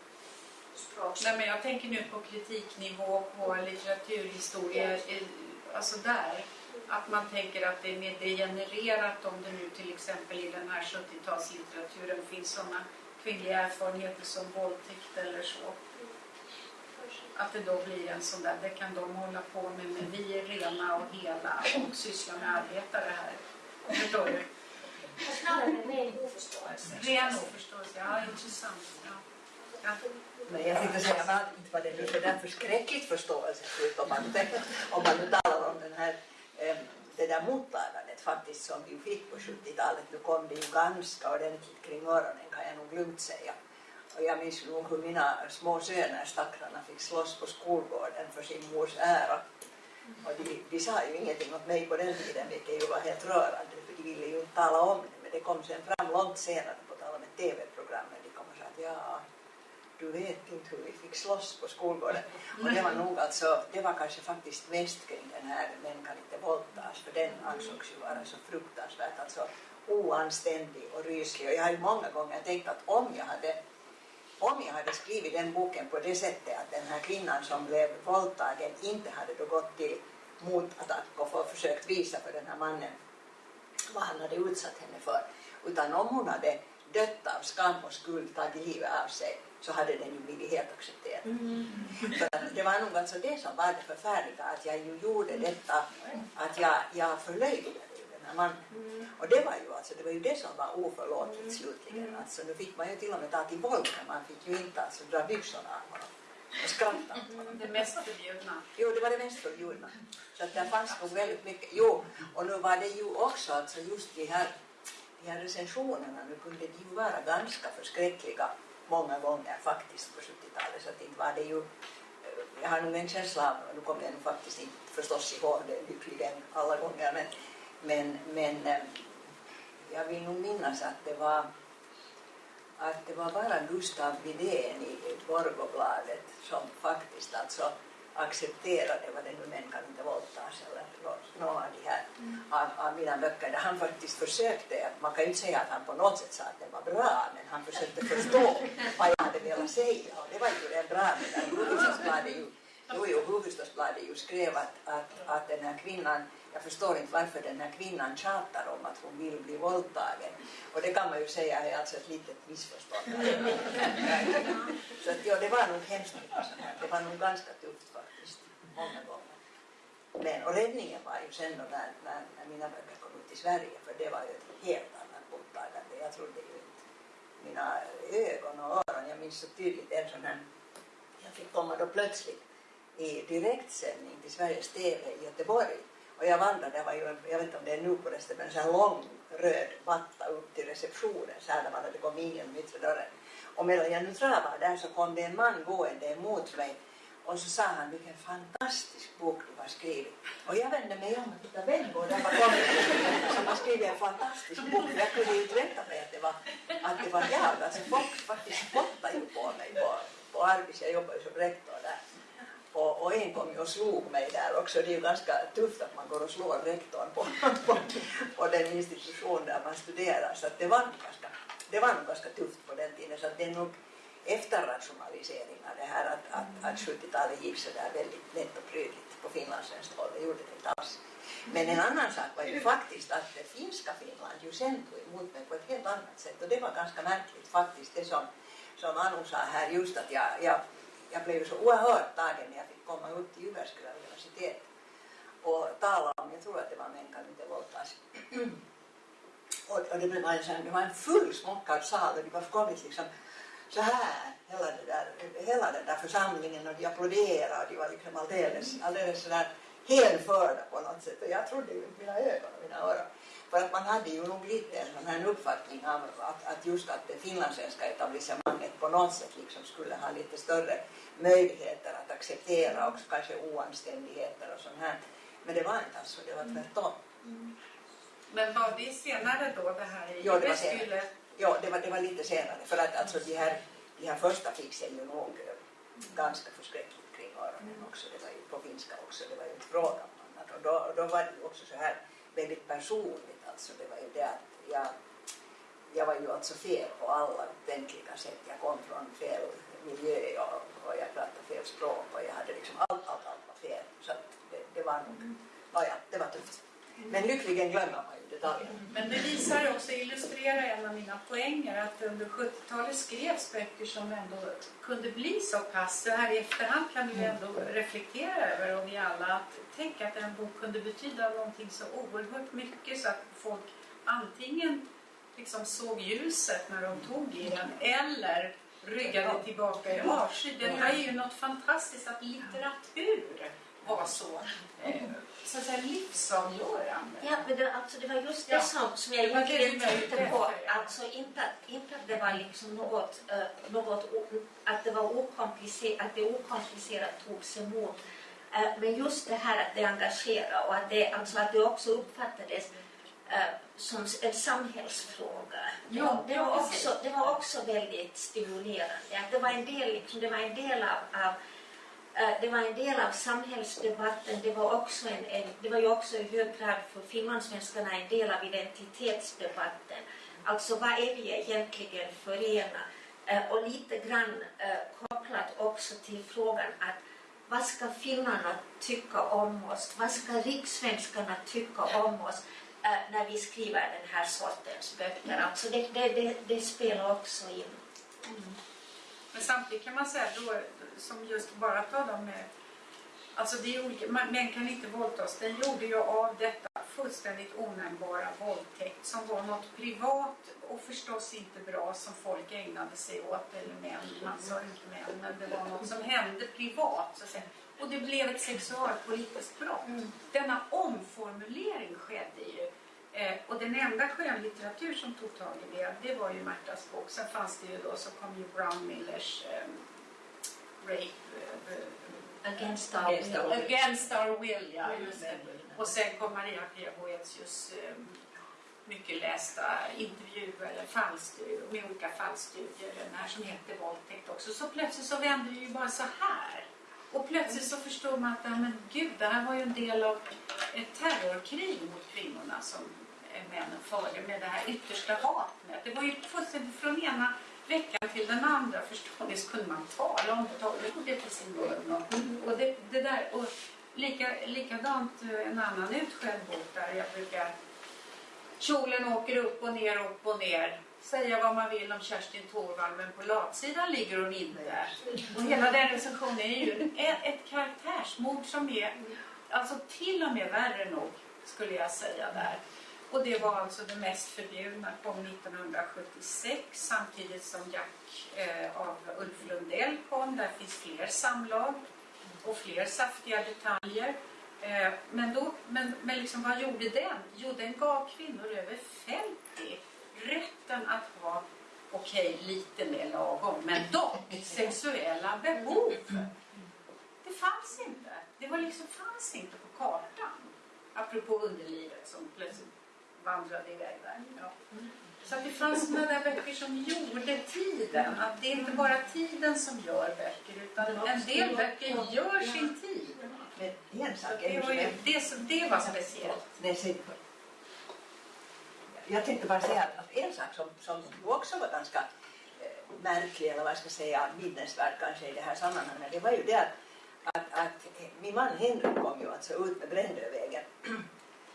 Nej, men jag tänker nu på kritiknivå, på litteraturhistoria, eh, alltså där. Att man tänker att det är mer degenererat om det nu till exempel i den här 70-talslitteraturen finns sådana kvinnliga erfarenheter som våldtäkt eller så. Att det då blir en sån där, det kan de hålla på med, men vi är rena och hela och sysslar med arbetare här. Förstår du? Snarare en ren oförståelse. Ren oförståelse, ja intressant. Ja. Ja. Men jag tänkte säga men att inte var det nu så där förskräckligt förståelsefullt om man, om man nu talar om den här, det där mottagandet faktiskt som vi fick på 70-talet. Nu kom det ju ganska ordentligt kring öronen kan jag nog lugnt säga. Och jag minns nog hur mina små söner, stackarna, fick slåss på skolgården för sin mors ära. Och de, de sa ju ingenting åt mig på den tiden, vilket ju var helt rörande, för de ville ju inte tala om det. Men det kom sen fram långt senare, på tal om ett TV-program, men de kom och sa att ja, du vet inte hur vi fick slåss på skolgården. Och det var nog alltså, det var kanske faktiskt mest kring den här Män kan inte våldtas, för den ansågs ju vara så fruktansvärt alltså oanständig och ryslig. Och jag har ju många gånger tänkt att om jag hade om jag hade skrivit den boken på det sättet att den här kvinnan som blev våldtagen inte hade då gått till motattack och försökt visa för den här mannen vad han hade utsatt henne för. Utan om hon hade dött av skam och skuld, tagit livet av sig, så hade den ju blivit helt accepterad. Att det var nog alltså det som var det förfärliga, att jag ju gjorde detta, att jag, jag förlöjligade den här mannen. Och det var ju alltså, det var ju det som var oförlåtligt slutligen. Alltså, nu fick man ju till och med ta till våld, man fick ju inte alltså dra byxorna av honom och skratta honom. Det mest förbjudna. Jo, det var det mest förbjudna. Så att det fanns nog väldigt mycket. Jo, och nu var det ju också alltså just de här, de här recensionerna, nu kunde de ju vara ganska förskräckliga många gånger faktiskt på 70-talet. Så att inte var det ju, jag har nog en känsla av, nu kommer jag nog faktiskt inte förstås ihåg det lyckligen alla gånger, men, men, men eh, jag vill nog minnas att det var att det var bara Gustav Widén i Borgobladet som faktiskt alltså accepterade vad det nu män kan inte våldtas eller någon av de här av, av mina böcker där han faktiskt försökte, man kan ju inte säga att han på något sätt sa att det var bra men han försökte förstå vad jag hade velat säga och det var ju det bra det där Hufvudstadsbladet ju, jo, jo, Hufvudstadsbladet ju skrev att, att, att den här kvinnan jag förstår inte varför den här kvinnan tjatar om att hon vill bli våldtagen. Och det kan man ju säga är alltså ett litet missförstånd. Så att, ja, det var nog hemskt mycket sånt här. Det var nog ganska tufft många gånger. Men, och räddningen var ju sen då när, när, när mina böcker kom ut i Sverige, för det var ju ett helt annat mottagande. Jag trodde ju inte mina ögon och öron. Jag minns så tydligt en sån här, jag fick komma då plötsligt i direktsändning till Sveriges TV i Göteborg och jag vandrade, det var ju, jag vet inte om det är nu på resten, men en sån här lång röd matta upp till receptionen så här där man hade kommit in genom yttre dörren. Och medan jag nu travade där så kom det en man gående emot mig och så sa han vilken fantastisk bok du har skrivit. Och jag vände mig om och tittade vem går där bakom som har skrivit en fantastisk bok. Jag kunde ju inte vänta mig att det var, att det var jag. Alltså folk faktiskt spottade ju på mig på, på Arbis, jag jobbade ju som rektor där. Och, och en kom ju och slog mig där också. Det är ju ganska tufft att man går och slår rektorn på, på, på den institution där man studerar. Så det, var ganska, det var nog ganska tufft på den tiden. Så det är nog efterrationaliseringar det här att, att, att 70-talet gick så där väldigt lätt och prydligt på finlandssvenskt håll. Det gjorde det inte alls. Men en annan sak var ju faktiskt att det finska Finland ju sen tog emot mig på ett helt annat sätt. Och det var ganska märkligt faktiskt det som, som Anu sa här just att jag, jag jag blev så oerhört tagen när jag fick komma upp till Jyväskylä universitet och tala om, jag tror att det var Män kan inte våldtas. och, och det, var en, det var en fullsmockad sal och de var kommit liksom så här, hela, det där, hela den där församlingen och de applåderade och de var liksom alldeles, alldeles sådär hänförda på något sätt och jag trodde ju inte mina ögon och mina öron. För att man hade ju nog lite en sån här uppfattning av att, att just att det finlandssvenska etablissemanget på något sätt liksom skulle ha lite större möjligheter att acceptera också kanske oanständigheter och sånt här. Men det var inte alls så, det var tvärtom. Mm. Men var det senare då det här i ja, det var senare. Ja, det var, det var lite senare för att alltså de här, de här första sig ju nog ganska förskräckligt kring öronen också. Det var ju på finska också, det var ju inte fråga om annat. Och då, då var det ju också så här väldigt personligt alltså. Det var ju det att jag, jag var ju alltså fel på alla upptänkliga sätt. Jag kom från fel miljö och, och jag pratade fel språk och jag hade liksom allt, allt, allt var fel. Så det, det var nog, mm. ja, ja, det var tufft. Men lyckligen glömmer man ju detaljerna. Men det visar också, illustrerar en av mina poänger att under 70-talet skrevs böcker som ändå kunde bli så pass, så här i efterhand kan vi ändå reflektera över och vi alla att tänk att en bok kunde betyda någonting så oerhört mycket så att folk antingen liksom såg ljuset när de tog i den eller ryggade tillbaka i avsky. Det är ju något fantastiskt att litteratur var så, eh, så att säga, livsavgörande. Ja, men det, alltså, det var just det ja. som, som jag egentligen tänkte på. Alltså inte, inte att det var liksom något, uh, något att det var okomplicerat, att det okomplicerat togs emot. Uh, men just det här att det engagerade och att det, alltså, att det också uppfattades uh, som en samhällsfråga. Ja, det, var också, det var också väldigt stimulerande. Att det, var en del, liksom, det var en del av, av Eh, det var en del av samhällsdebatten. Det var, också en, en, det var ju också i hög grad för finlandssvenskarna en del av identitetsdebatten. Alltså vad är vi egentligen förena? ena? Eh, och lite grann eh, kopplat också till frågan att vad ska finnarna tycka om oss? Vad ska rikssvenskarna tycka om oss när vi skriver den här sortens böcker? Alltså det, det, det, det spelar också in. Mm. Men samtidigt kan man säga att som just bara ta dem med Alltså det är olika, man- män kan inte våldtas. Den gjorde ju av detta fullständigt onämnbara våldtäkt som var något privat och förstås inte bra som folk ägnade sig åt. Eller män, man sa inte män, men det var något som hände privat. Så att säga. Och det blev ett sexualpolitiskt brott. Denna omformulering skedde ju. Eh, och den enda skönlitteratur som tog tag i det, det var ju Märtas bok. Sen fanns det ju då, så kom ju Brown Millers eh, Rape, eh, Against our Against will. our will. Against our will, ja. Just det. Och sen kom Maria Pia Boetius eh, mycket lästa intervjuer eller fallstudier, med olika fallstudier, den här som heter Våldtäkt också. Så plötsligt så vände det ju bara så här. Och plötsligt så förstod man att ja, men gud, det här var ju en del av ett terrorkrig mot kvinnorna som männen förde med det här yttersta hatet. Det var ju fullständigt från ena veckan till den andra förstår ni, så kunde man tala om det, tala om det till sin mun. Och, och det, det där, och lika, likadant eh, en annan utskälld bok där jag brukar Kjolen åker upp och ner, upp och ner. Säga vad man vill om Kerstin Thorvald, men på latsidan ligger hon inte. Och hela den recensionen är ju ett, ett karaktärsmord som är alltså till och med värre nog, skulle jag säga där. Och det var alltså det mest förbjudna, kom 1976 samtidigt som Jack eh, av Ulf Lundell kom. Där finns fler samlag och fler saftiga detaljer. Eh, men då, men, men liksom, vad gjorde den? Jo, den gav kvinnor över 50 rätten att ha, okej, lite mer lagom, men dock sexuella behov. Det fanns inte. Det var liksom, fanns inte på kartan. Apropå underlivet som plötsligt vandrade iväg där. Ja. Så att det fanns sådana där böcker som gjorde tiden. Att det är inte bara tiden som gör böcker utan en del böcker gör sin tid. Men en Så sak är det, var som ju, är det, som- det var speciellt. Jag tänkte bara säga att en sak som, som också var ganska eh, märklig, eller vad jag ska säga, minnesvärd kanske i det här sammanhanget, det var ju det att, att, att min man Henrik kom ju alltså ut med Brändövägen,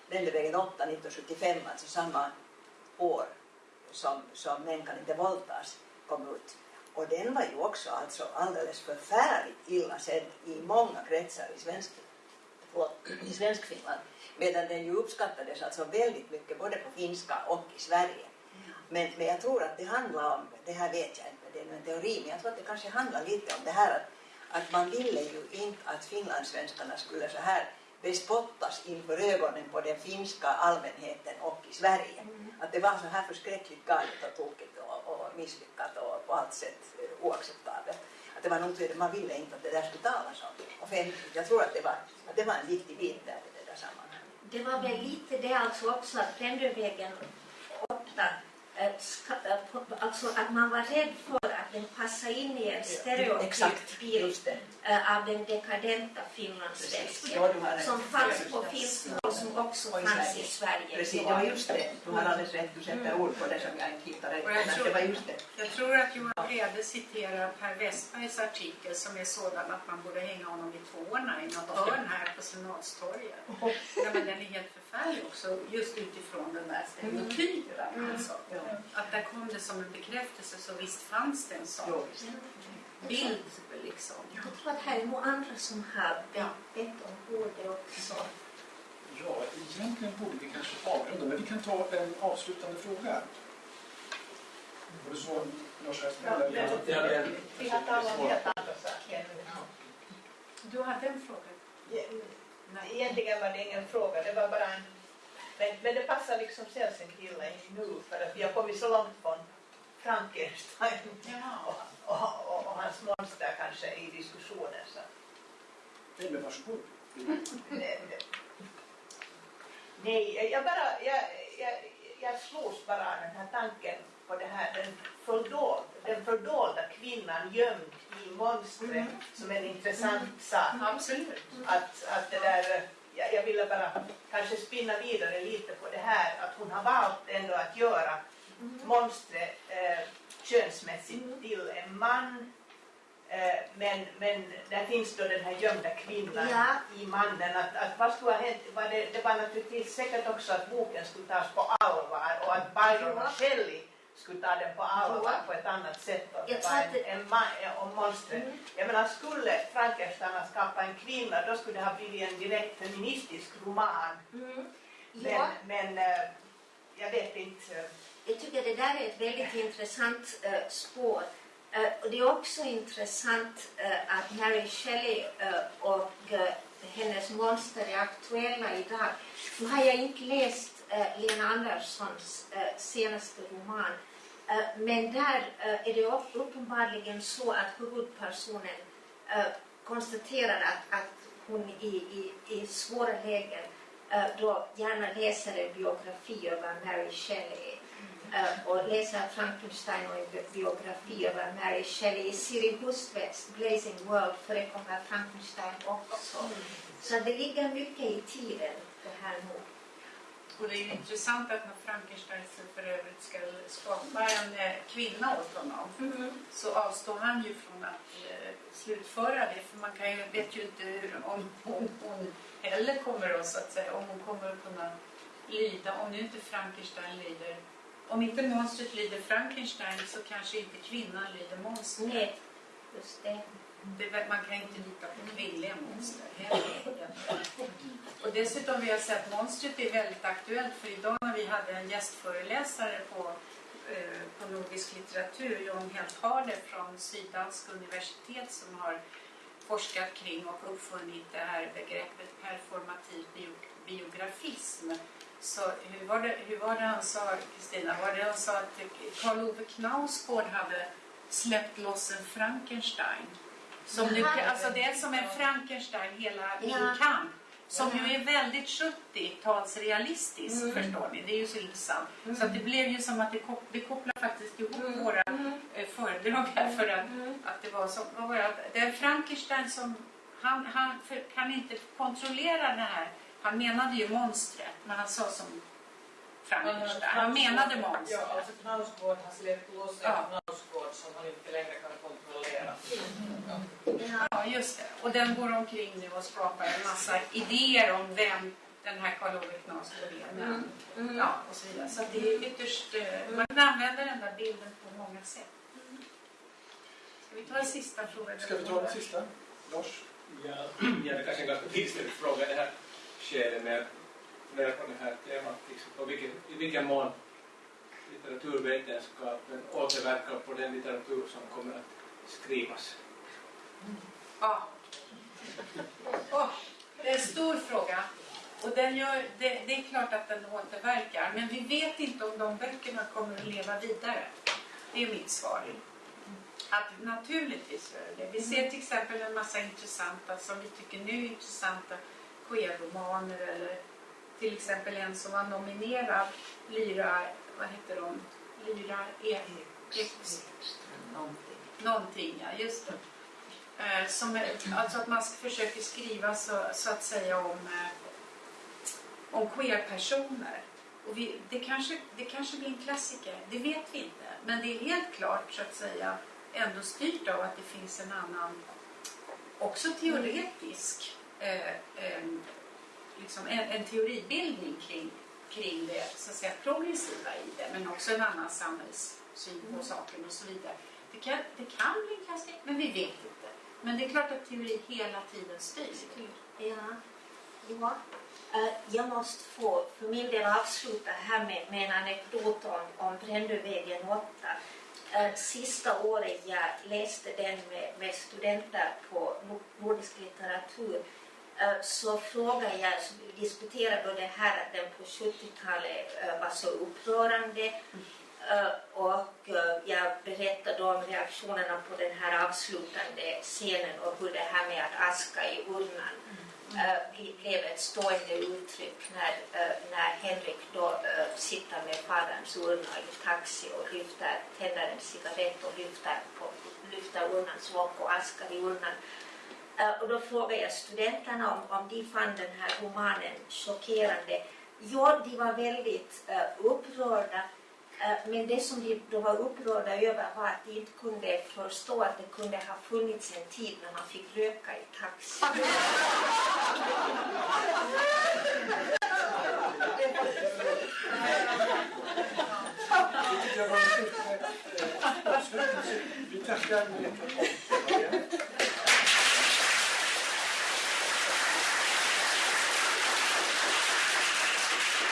Brändövägen 8 1975, alltså samma år som, som Män kan inte våldtas kom ut. Och den var ju också alltså alldeles förfärligt illa sedd i många kretsar i svensk, förlåt, i Svenskfinland. Medan den ju uppskattades alltså väldigt mycket både på finska och i Sverige. Men, men jag tror att det handlar om, det här vet jag inte, det är en teori, men jag tror att det kanske handlar lite om det här att, att man ville ju inte att finlandssvenskarna skulle så här bespottas inför ögonen på den finska allmänheten och i Sverige. Att det var så här förskräckligt galet och tokigt och, och misslyckat och på allt sätt eh, oacceptabelt. Att det var nog det, man ville inte att det där skulle talas om offentligt. Jag tror att det var, att det var en viktig bit där i det där sammanhanget. Det var väl lite det alltså också att Pendelvägen 8, eh, eh, alltså att man var rädd för att den passade in i en stereotyp bild eh, av den dekadenta finlandssvensken Ja, som fanns på finska och som också i fanns Sverige. i Sverige. Precis, det var just det. Du har alldeles rätt, du sätter ord på det som jag inte Och jag tror- det var just det. Jag tror att Johan Brede citerar Per Westbergs artikel som är sådan att man borde hänga honom vid tårna i något hörn här på Senatstorget. Ja, men den är helt förfärlig också, just utifrån den där stereotypen. Alltså. Ja. Att där kom det som en bekräftelse, så visst fanns det en sån bild. Liksom. Jag tror att här är nog andra som har Ja. bett om ordet också. Ja, egentligen borde vi kanske avrunda, men vi kan ta en avslutande fråga. Var det så, Lars Westman? eller? Vi helt andra saker. Du hade en fråga? Nej. Egentligen var det ingen fråga, det var bara en... Men, men det passar liksom Selsenkilla in nu för att vi har kommit så långt från Frankenstein och, och, och, och hans monster kanske i diskussionen. Så. Nej, men varsågod. Nej, jag bara, jag, jag, jag slogs bara av den här tanken på det här, den, fördold, den fördolda kvinnan gömd i monstret som en intressant sak. Absolut. Att, att det där, jag, jag ville bara kanske spinna vidare lite på det här att hon har valt ändå att göra monstret eh, könsmässigt till en man Eh, men, men där finns då den här gömda kvinnan Ja. i mannen. Att, att vad skulle ha hänt? Var det, det var naturligtvis säkert också att boken skulle tas på allvar och att Byron och Shelley skulle ta den på allvar på ett annat sätt och Jag det tror var att en, en ma- om monstret. Mm. Jag menar, skulle Frankenstein ha skapat en kvinna då skulle det ha blivit en direkt feministisk roman. Mm. Men, Ja, men eh, jag vet inte. jag tycker det där är ett väldigt intressant eh, spår. Eh, och det är också intressant eh, att Mary Shelley eh, och eh, hennes monster är aktuella idag. Nu har jag inte läst eh, Lena Anderssons eh, senaste roman. Eh, men där eh, är det upp- uppenbarligen så att huvudpersonen eh, konstaterar att, att hon i, i, i svåra lägen då gärna läser en biografi över Mary Shelley eh, och läser Frankenstein och en bi- biografi över Mary Shelley. I Siri Hustvedts Blazing World förekommer Frankenstein också. Så det ligger mycket i tiden det här nu. Och det är ju intressant att när Frankenstein för övrigt ska skapa en eh, kvinna åt honom så avstår han ju från att eh, slutföra det för man kan ju, vet ju inte hur, om hon, hon heller kommer att, så att säga, om hon kommer att kunna lyda, om nu inte Frankenstein lyder, om inte monstret lyder Frankenstein så kanske inte kvinnan lyder monstret. Nej, just det. Det, man kan inte lita på kvinnliga monster heller. Och dessutom vill jag säga att monstret är väldigt aktuellt för idag när vi hade en gästföreläsare på, eh, på nordisk litteratur, John Heltharde från Syddanska universitet som har forskat kring och uppfunnit det här begreppet performativ bio, biografism. Så hur var, det, hur var det han sa, Kristina? Var det han sa att Karl Ove Knausgård hade släppt loss en Frankenstein? Som du, alltså det är som en Frankenstein, hela Min Ja. kamp. Som Ja. ju är väldigt 70-talsrealistisk, Mm. förstår ni. Det är ju så intressant. Mm. Så att det blev ju som att det, kop- det kopplar faktiskt ihop Mm. våra Mm. eh, föredrag här för att, Mm. att det var som, vad var det, det är Frankenstein som, han, han för, kan inte kontrollera det här. Han menade ju monstret, men han sa som Frankenstein. Han menade Ja, monstret. alltså Knausgård har släppt loss en Ja. Som han inte längre kan kontrollera. Ja. Ja, just det. Och den går omkring nu och skapar en massa idéer om vem den här Karl Ove Knausgård är. Men, Mm. Mm. Ja, och så vidare. Så det är ytterst, eh, man kan använda den där bilden på många sätt. Ska vi ta en sista fråga? Ska vi ta den sista? Lars? Ja, ja, det kanske är en ganska vidsträckt fråga i det här skedet med fundera på det här temat. Liksom, på vilken, I vilken mån litteraturvetenskapen återverkar på den litteratur som kommer att skrivas. Ja. Åh, det är en stor fråga. Och den gör, det, det är klart att den återverkar. Men vi vet inte om de böckerna kommer att leva vidare. Det är mitt svar. Att naturligtvis gör det. Vi ser till exempel en massa intressanta, som vi tycker nu är intressanta, queerromaner eller till exempel en som var nominerad, Lyra, vad heter hon? Lyra e Någonting. någonting, ja just det. Eh, som, alltså att man försöker skriva så, så att säga om, eh, om queer-personer. Och vi, det, kanske, det kanske blir en klassiker, det vet vi inte. Men det är helt klart så att säga ändå styrt av att det finns en annan, också teoretisk, eh, eh, liksom en, en teoribildning kring, kring det så att säga, progressiva i det. Men också en annan samhällssyn på saken och så vidare. Det kan, det kan bli en klassiker, men vi vet inte. Men det är klart att teori hela tiden styr. Ja. ja. Eh, jag måste få för min del avsluta här med, med en anekdot om, om Brännövägen 8. Eh, sista året jag läste den med, med studenter på nordisk litteratur så frågade jag, vi diskuterade det här att den på 70-talet eh, var så upprörande Eh, och eh, jag berättade om reaktionerna på den här avslutande scenen och hur det här med att aska i urnan eh, bli- blev ett stående uttryck när, eh, när Henrik då eh, sitter med faderns urna i taxi och lyfter, tänder en cigarett och lyfter, på, lyfter urnans lock och askar i urnan. Eh, och då frågade jag studenterna om, om de fann den här romanen chockerande. Ja, de var väldigt eh, upprörda. Eh, men det som de då var upprörda över var att de inte kunde förstå att det kunde ha funnits en tid när man fick röka i taxi. Det var. Vi tackar